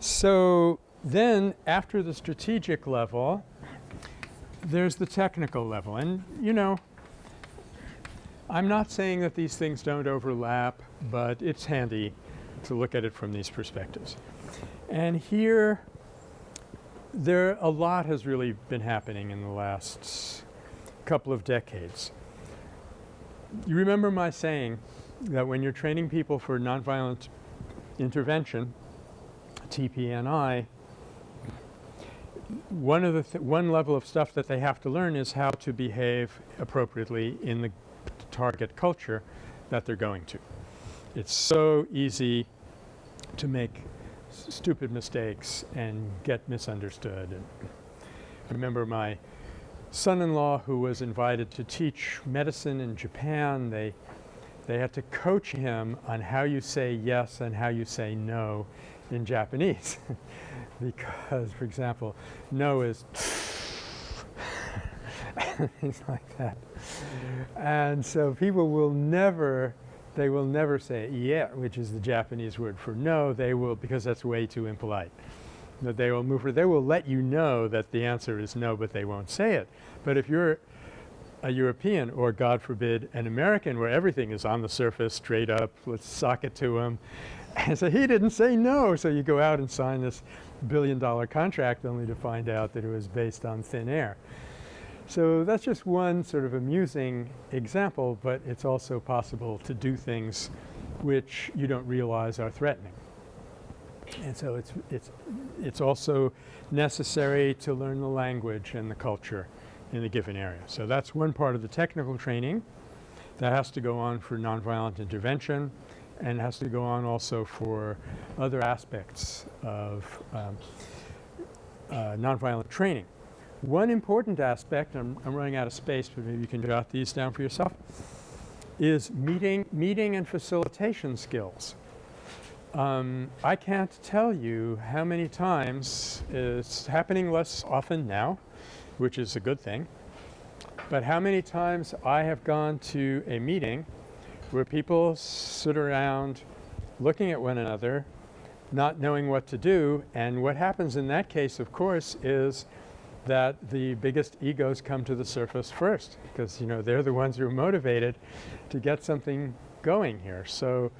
so then after the strategic level, there's the technical level. And you know, I'm not saying that these things don't overlap, but it's handy to look at it from these perspectives. And here, there a lot has really been happening in the last couple of decades. You remember my saying that when you're training people for nonviolent intervention, TPNI, one of the th one level of stuff that they have to learn is how to behave appropriately in the target culture that they're going to. It's so easy to make stupid mistakes and get misunderstood. And remember my son-in-law who was invited to teach medicine in Japan, they they had to coach him on how you say yes and how you say no in Japanese because, for example, no is things like that. And so people will never, they will never say yeah, which is the Japanese word for no. They will, because that's way too impolite. That they will move, for, they will let you know that the answer is no, but they won't say it. But if you're a European or God forbid an American where everything is on the surface straight up, let's sock it to him. And so he didn't say no, so you go out and sign this billion dollar contract only to find out that it was based on thin air. So that's just one sort of amusing example, but it's also possible to do things which you don't realize are threatening. And so it's, it's, it's also necessary to learn the language and the culture in a given area. So that's one part of the technical training that has to go on for nonviolent intervention and has to go on also for other aspects of um, uh, nonviolent training. One important aspect, I'm, I'm running out of space, but maybe you can jot these down for yourself, is meeting, meeting and facilitation skills. Um, I can't tell you how many times it's happening less often now, which is a good thing, but how many times I have gone to a meeting where people sit around looking at one another, not knowing what to do, and what happens in that case, of course, is that the biggest egos come to the surface first because, you know, they're the ones who are motivated to get something going here. So,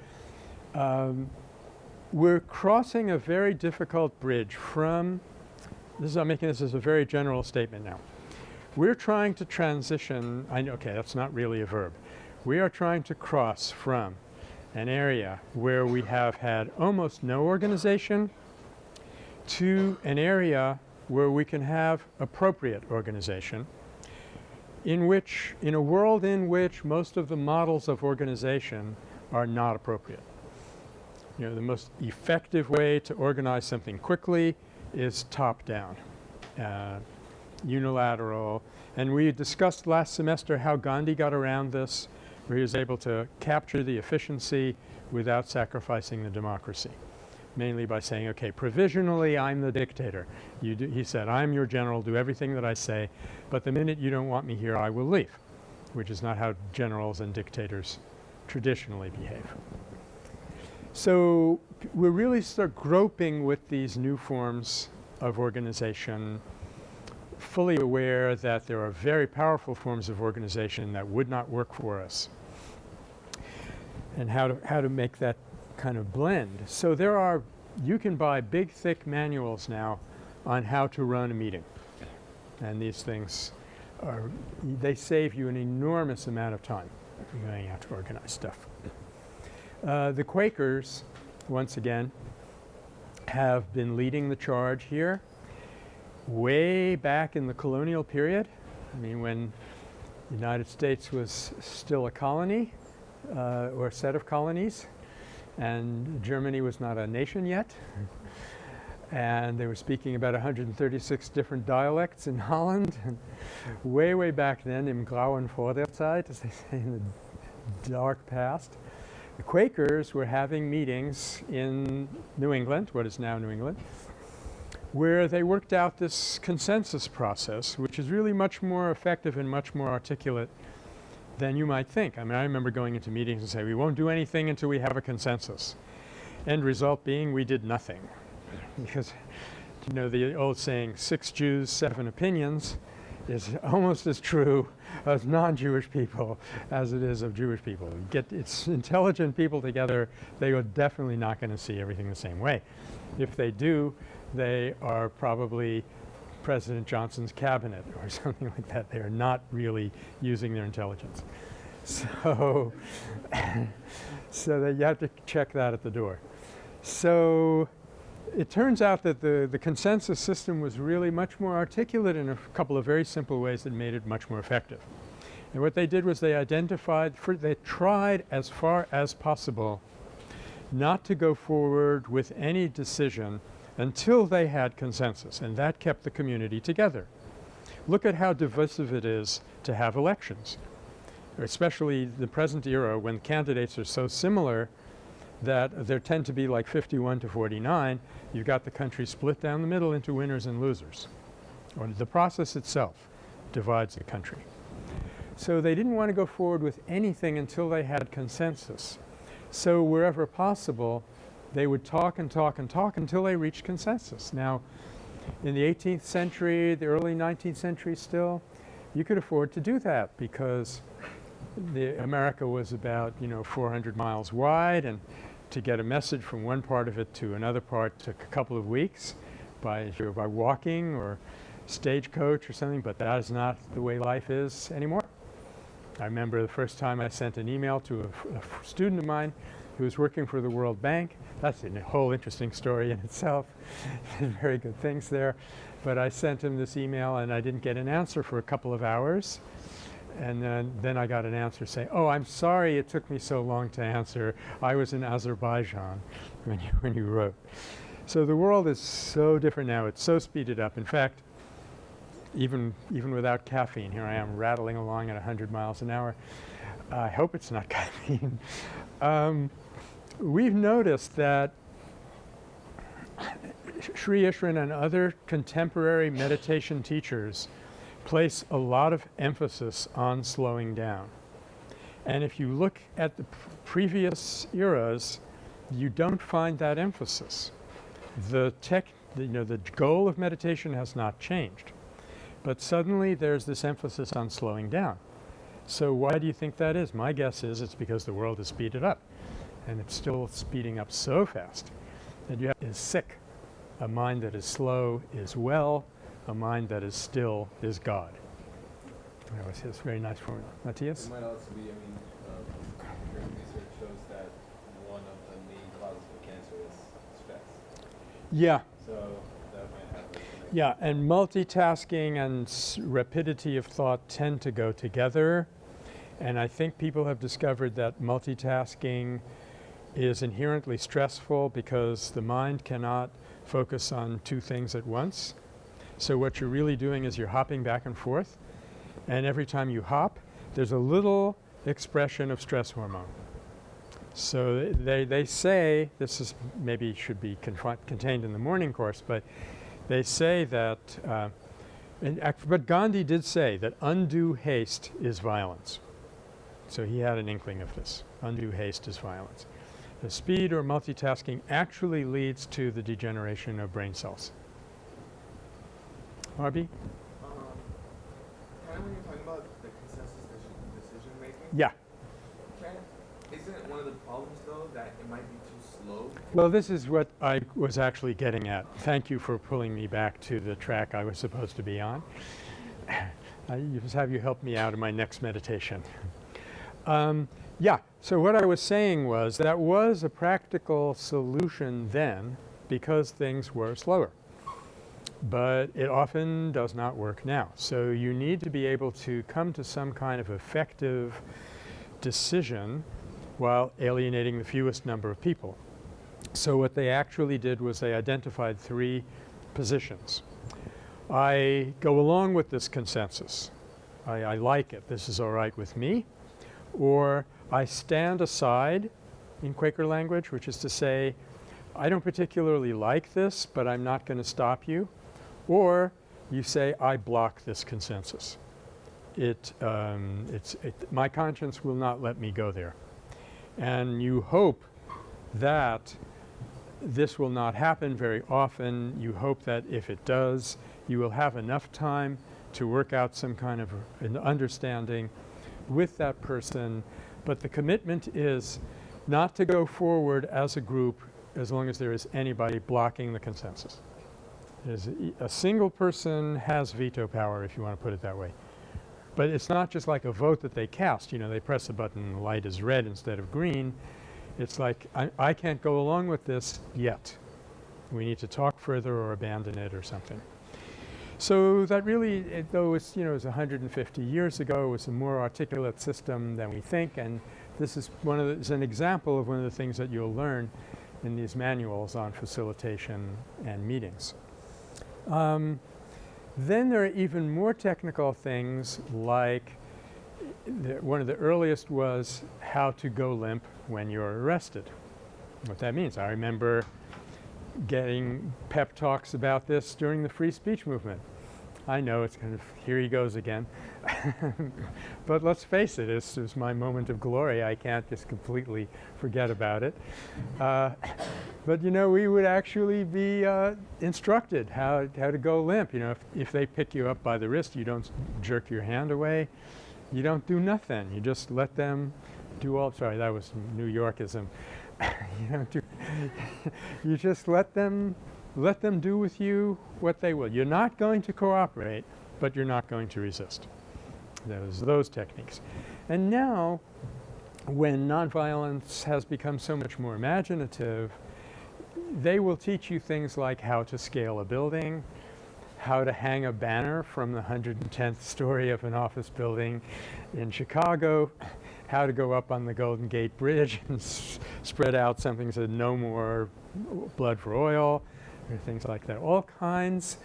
um, we're crossing a very difficult bridge from this is I'm making this as a very general statement now. We're trying to transition I know okay that's not really a verb. We are trying to cross from an area where we have had almost no organization to an area where we can have appropriate organization in which in a world in which most of the models of organization are not appropriate. You know, the most effective way to organize something quickly is top down, uh, unilateral. And we discussed last semester how Gandhi got around this, where he was able to capture the efficiency without sacrificing the democracy mainly by saying, okay, provisionally I'm the dictator. He said, I'm your general, do everything that I say, but the minute you don't want me here, I will leave, which is not how generals and dictators traditionally behave. So we're really start groping with these new forms of organization, fully aware that there are very powerful forms of organization that would not work for us and how to, how to make that kind of blend. So there are you can buy big thick manuals now on how to run a meeting. And these things are they save you an enormous amount of time going out to organize stuff. Uh, the Quakers once again have been leading the charge here way back in the colonial period. I mean when the United States was still a colony uh, or a set of colonies and Germany was not a nation yet. and they were speaking about 136 different dialects in Holland. And way, way back then, im grauen Vorderzeit, as they say in the dark past, the Quakers were having meetings in New England, what is now New England, where they worked out this consensus process, which is really much more effective and much more articulate than you might think. I mean, I remember going into meetings and saying we won't do anything until we have a consensus. End result being we did nothing because, you know, the old saying, six Jews, seven opinions is almost as true of non-Jewish people as it is of Jewish people. Get it's intelligent people together, they are definitely not going to see everything the same way. If they do, they are probably President Johnson's cabinet or something like that. They are not really using their intelligence. So, so that you have to check that at the door. So it turns out that the, the consensus system was really much more articulate in a couple of very simple ways that made it much more effective. And what they did was they identified, they tried as far as possible not to go forward with any decision until they had consensus and that kept the community together. Look at how divisive it is to have elections, especially the present era when candidates are so similar that there tend to be like 51 to 49. You've got the country split down the middle into winners and losers. Or the process itself divides the country. So they didn't want to go forward with anything until they had consensus. So wherever possible, they would talk and talk and talk until they reached consensus. Now, in the 18th century, the early 19th century still, you could afford to do that because the America was about, you know, 400 miles wide and to get a message from one part of it to another part took a couple of weeks by, by walking or stagecoach or something, but that is not the way life is anymore. I remember the first time I sent an email to a, student of mine who was working for the World Bank. That's a whole interesting story in itself. Very good things there. But I sent him this email and I didn't get an answer for a couple of hours. And then, then I got an answer saying, oh, I'm sorry it took me so long to answer. I was in Azerbaijan when you, when you wrote. So the world is so different now. It's so speeded up. In fact, even, even without caffeine, here I am rattling along at 100 miles an hour. I hope it's not caffeine. um, we've noticed that Sri Easwaran and other contemporary meditation teachers place a lot of emphasis on slowing down. And if you look at the previous eras, you don't find that emphasis. The tech, the, you know, the goal of meditation has not changed. But suddenly there's this emphasis on slowing down. So why do you think that is? My guess is it's because the world has speeded up and it's still speeding up so fast that you have is sick. A mind that is slow is well, a mind that is still is God. That was his very nice formula. Matthias? It might also be, I mean, um, research shows that one of the main causes of cancer is stress. Yeah. So that might have. Yeah, and multitasking and rapidity of thought tend to go together. And I think people have discovered that multitasking is inherently stressful because the mind cannot focus on two things at once. So what you're really doing is you're hopping back and forth and every time you hop there's a little expression of stress hormone. So they, they say, this is maybe should be contained in the morning course, but they say that, uh, but Gandhi did say that undue haste is violence. So he had an inkling of this. Undue haste is violence. The speed or multitasking actually leads to the degeneration of brain cells. Barbie? Um, kind of when you're talking about the consensus decision making. Yeah. Can, isn't one of the problems though that it might be too slow? Well, this is what I was actually getting at. Thank you for pulling me back to the track I was supposed to be on. I just have you help me out in my next meditation. um, yeah, so what I was saying was that was a practical solution then because things were slower but it often does not work now. So you need to be able to come to some kind of effective decision while alienating the fewest number of people. So what they actually did was they identified three positions. I go along with this consensus. I, I like it. This is all right with me. Or I stand aside in Quaker language, which is to say, I don't particularly like this, but I'm not going to stop you. Or you say, I block this consensus. It, um, it's, it, my conscience will not let me go there. And you hope that this will not happen very often. You hope that if it does, you will have enough time to work out some kind of an understanding with that person. But the commitment is not to go forward as a group as long as there is anybody blocking the consensus. A, a single person has veto power if you want to put it that way. But it's not just like a vote that they cast, you know, they press a button and the light is red instead of green. It's like I, I can't go along with this yet. We need to talk further or abandon it or something. So that really, it, though it's, you know, it was 150 years ago, it was a more articulate system than we think and this is one of the, is an example of one of the things that you'll learn in these manuals on facilitation and meetings. Um, then there are even more technical things like the, one of the earliest was how to go limp when you're arrested. What that means. I remember getting pep talks about this during the free speech movement. I know it's kind of here he goes again. but let's face it, this is my moment of glory. I can't just completely forget about it. Uh, but you know, we would actually be uh, instructed how, how to go limp. You know, if, if they pick you up by the wrist, you don't jerk your hand away. You don't do nothing. You just let them do all, sorry, that was New Yorkism. you don't do, you just let them let them do with you what they will. You're not going to cooperate, but you're not going to resist. Those, those techniques. And now, when nonviolence has become so much more imaginative, they will teach you things like how to scale a building, how to hang a banner from the 110th story of an office building in Chicago, how to go up on the Golden Gate Bridge and spread out something that said no more blood for oil, or things like that. All kinds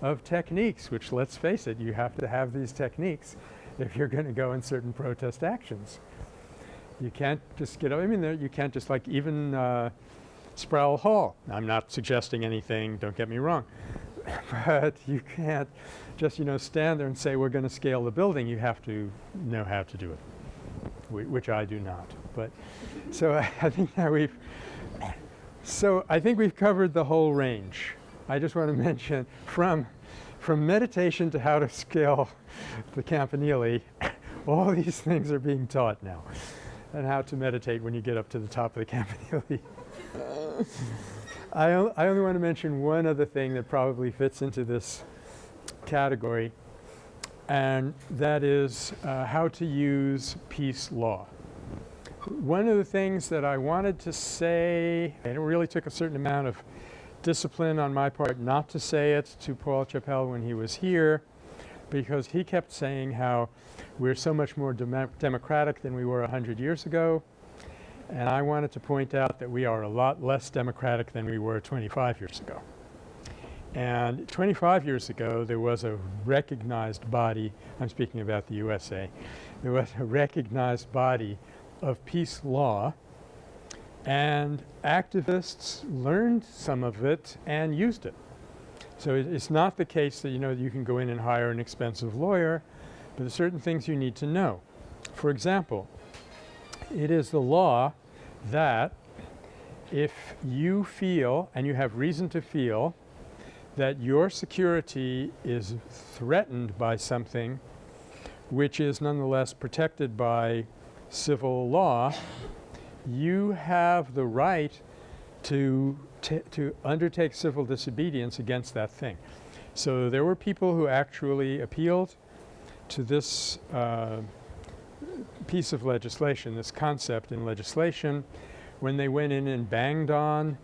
of techniques, which let's face it, you have to have these techniques if you're going to go in certain protest actions. You can't just get, up. I mean, there, you can't just like even uh, Sproul Hall. I'm not suggesting anything, don't get me wrong. but you can't just, you know, stand there and say we're going to scale the building. You have to know how to do it, which I do not. But so I, I think that we've so I think we've covered the whole range. I just want to mention from, from meditation to how to scale the Campanile, all these things are being taught now and how to meditate when you get up to the top of the Campanile. I, I only want to mention one other thing that probably fits into this category and that is uh, how to use peace law. One of the things that I wanted to say, and it really took a certain amount of discipline on my part not to say it to Paul Chappell when he was here because he kept saying how we're so much more dem democratic than we were 100 years ago. And I wanted to point out that we are a lot less democratic than we were 25 years ago. And 25 years ago, there was a recognized body, I'm speaking about the USA, there was a recognized body of peace law and activists learned some of it and used it. So it, it's not the case that you know you can go in and hire an expensive lawyer, but there's certain things you need to know. For example, it is the law that if you feel and you have reason to feel that your security is threatened by something which is nonetheless protected by civil law, you have the right to, to undertake civil disobedience against that thing. So there were people who actually appealed to this uh, piece of legislation, this concept in legislation, when they went in and banged on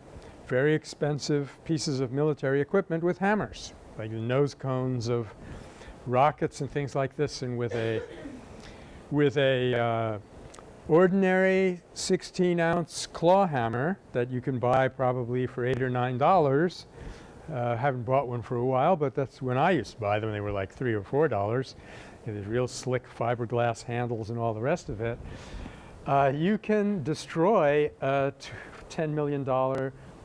very expensive pieces of military equipment with hammers, like the nose cones of rockets and things like this, and with a with a uh, ordinary 16 ounce claw hammer that you can buy probably for eight or nine dollars. Uh, haven't bought one for a while, but that's when I used to buy them. They were like three or four dollars. There's real slick fiberglass handles and all the rest of it. Uh, you can destroy a $10 million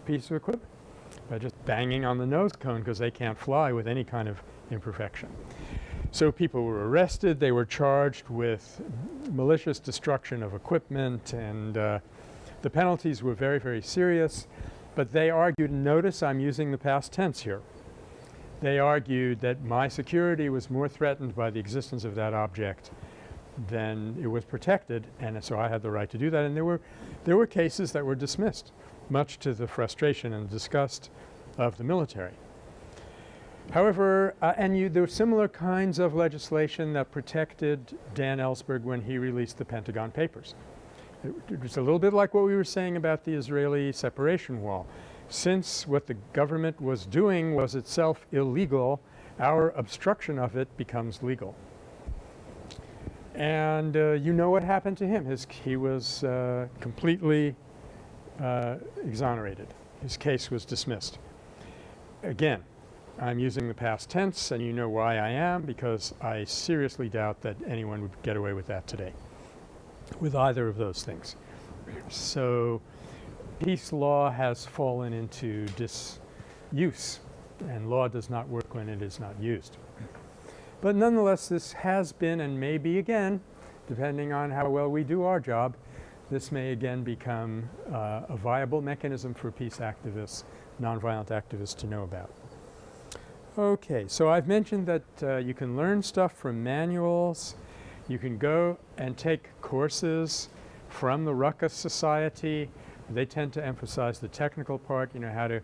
piece of equipment by just banging on the nose cone because they can't fly with any kind of imperfection. So people were arrested, they were charged with malicious destruction of equipment and uh, the penalties were very, very serious. But they argued, notice I'm using the past tense here. They argued that my security was more threatened by the existence of that object than it was protected and so I had the right to do that and there were, there were cases that were dismissed much to the frustration and disgust of the military. However, uh, and you, there were similar kinds of legislation that protected Dan Ellsberg when he released the Pentagon Papers. It, it was a little bit like what we were saying about the Israeli separation wall. Since what the government was doing was itself illegal, our obstruction of it becomes legal. And uh, you know what happened to him. His, he was uh, completely uh, exonerated. His case was dismissed. Again, I'm using the past tense and you know why I am because I seriously doubt that anyone would get away with that today with either of those things. So peace law has fallen into disuse and law does not work when it is not used. But nonetheless this has been and may be again depending on how well we do our job this may again become uh, a viable mechanism for peace activists, nonviolent activists to know about. Okay, so I've mentioned that uh, you can learn stuff from manuals. You can go and take courses from the Ruckus Society. They tend to emphasize the technical part, you know, how to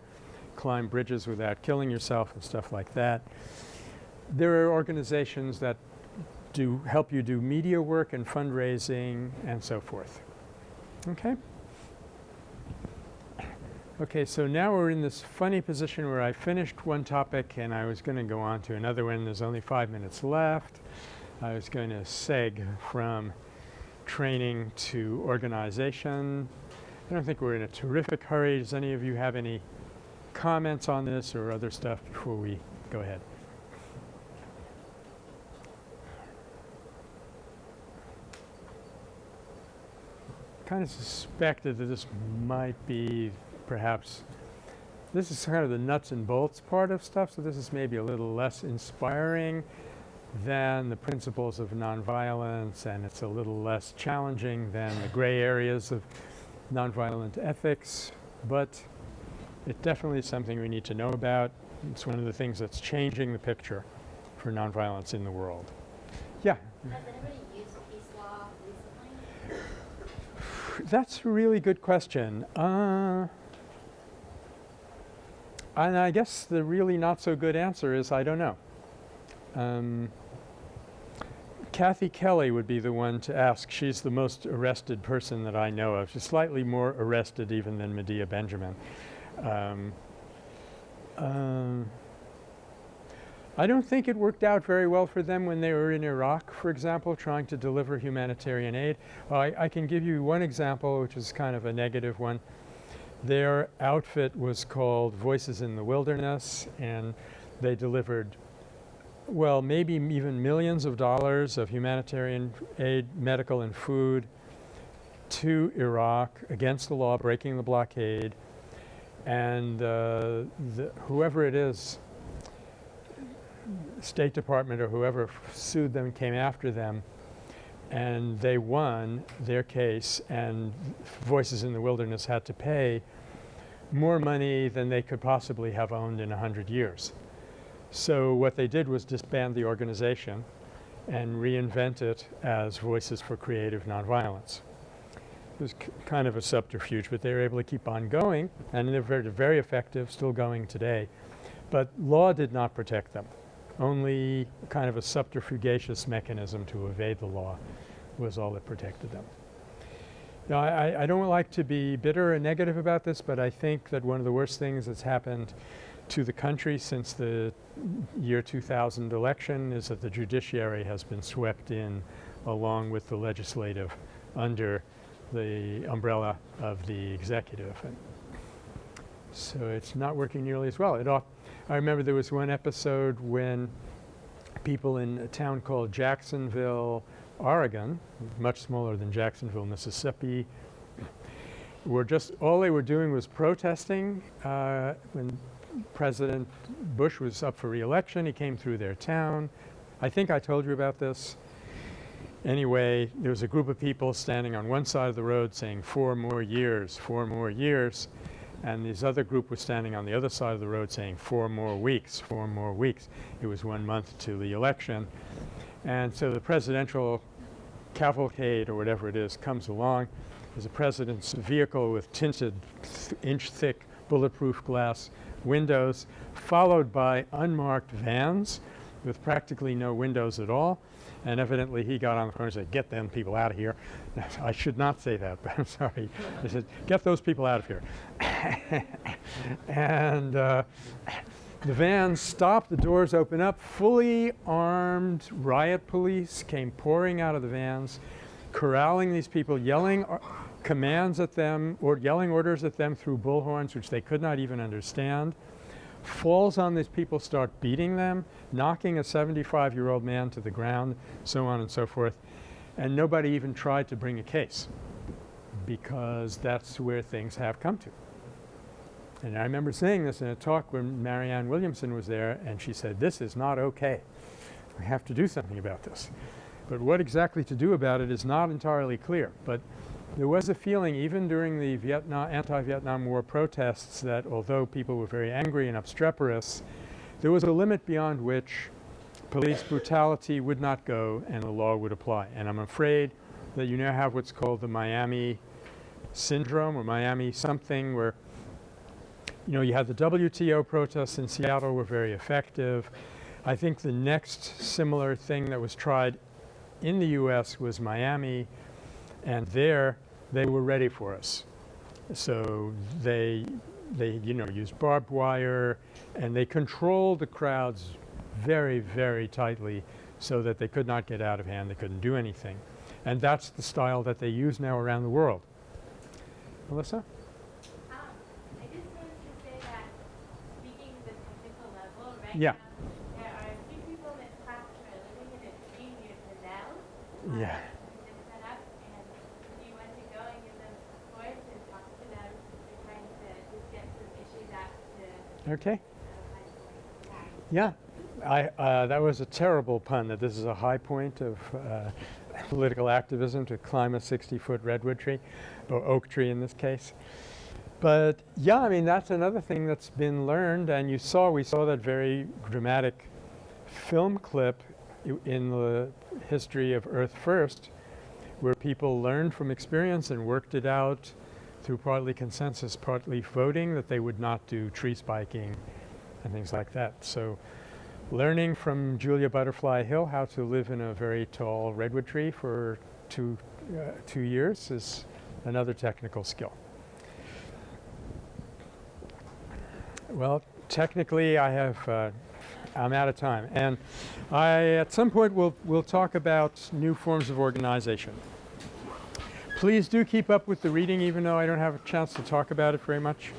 climb bridges without killing yourself and stuff like that. There are organizations that do help you do media work and fundraising and so forth. Okay? Okay, so now we're in this funny position where I finished one topic and I was going to go on to another one. There's only five minutes left. I was going to seg from training to organization. I don't think we're in a terrific hurry. Does any of you have any comments on this or other stuff before we go ahead? kind of suspected that this might be perhaps this is kind of the nuts and bolts part of stuff, so this is maybe a little less inspiring than the principles of nonviolence and it's a little less challenging than the gray areas of nonviolent ethics, but it definitely is something we need to know about. It's one of the things that's changing the picture for nonviolence in the world. Yeah? Has anybody used peace law recently? That's a really good question. Uh, and I guess the really not so good answer is I don't know. Um, Kathy Kelly would be the one to ask. She's the most arrested person that I know of. She's slightly more arrested even than Medea Benjamin. Um, um, I don't think it worked out very well for them when they were in Iraq, for example, trying to deliver humanitarian aid. I, I can give you one example which is kind of a negative one. Their outfit was called Voices in the Wilderness and they delivered well maybe even millions of dollars of humanitarian aid, medical and food to Iraq against the law, breaking the blockade. And uh, the, whoever it is, State Department or whoever sued them came after them and they won their case and Voices in the Wilderness had to pay more money than they could possibly have owned in a hundred years. So what they did was disband the organization and reinvent it as Voices for Creative Nonviolence. It was kind of a subterfuge, but they were able to keep on going and they're very, very effective, still going today. But law did not protect them. Only kind of a subterfugacious mechanism to evade the law was all that protected them. Now, I, I don't like to be bitter and negative about this, but I think that one of the worst things that's happened to the country since the year 2000 election is that the judiciary has been swept in along with the legislative under the umbrella of the executive. And so it's not working nearly as well. I remember there was one episode when people in a town called Jacksonville, Oregon, much smaller than Jacksonville, Mississippi, were just all they were doing was protesting uh, when President Bush was up for reelection. He came through their town. I think I told you about this. Anyway, there was a group of people standing on one side of the road saying four more years, four more years. And this other group was standing on the other side of the road saying four more weeks, four more weeks. It was one month to the election. And so the presidential cavalcade or whatever it is comes along. There's a president's vehicle with tinted inch thick bulletproof glass windows, followed by unmarked vans with practically no windows at all. And evidently he got on the phone and said, get them people out of here. I should not say that, but I'm sorry. I said, get those people out of here. and uh, the vans stopped, the doors open up, fully armed riot police came pouring out of the vans, corralling these people, yelling commands at them or yelling orders at them through bullhorns which they could not even understand. Falls on these people, start beating them, knocking a 75-year-old man to the ground, so on and so forth. And nobody even tried to bring a case because that's where things have come to. And I remember saying this in a talk when Marianne Williamson was there and she said, this is not okay. We have to do something about this. But what exactly to do about it is not entirely clear. But there was a feeling even during the Vietnam anti-Vietnam War protests that although people were very angry and obstreperous, there was a limit beyond which police brutality would not go and the law would apply. And I'm afraid that you now have what's called the Miami syndrome or Miami something where you know, you had the WTO protests in Seattle were very effective. I think the next similar thing that was tried in the U.S. was Miami, and there they were ready for us. So they, they you know, used barbed wire, and they controlled the crowds very, very tightly so that they could not get out of hand, they couldn't do anything. And that's the style that they use now around the world. Melissa? Um, I just wanted to say that speaking the technical level, right Yeah. now, there are a few people in this class who are living in a dream near Canal. Yeah. which is set up, and if you want to go and give them support and talk to them, they're trying to just get some issues out to Okay. the high point. Yeah. Yeah. I, uh, that was a terrible pun that this is a high point of uh, political activism to climb a 60-foot redwood tree, or oak tree in this case. But yeah, I mean, that's another thing that's been learned and you saw, we saw that very dramatic film clip in the history of Earth First where people learned from experience and worked it out through partly consensus, partly voting that they would not do tree spiking and things like that. So learning from Julia Butterfly Hill how to live in a very tall redwood tree for two, uh, two years is another technical skill. Well, technically I have, uh, I'm out of time and I, at some point we'll, we'll talk about new forms of organization. Please do keep up with the reading even though I don't have a chance to talk about it very much.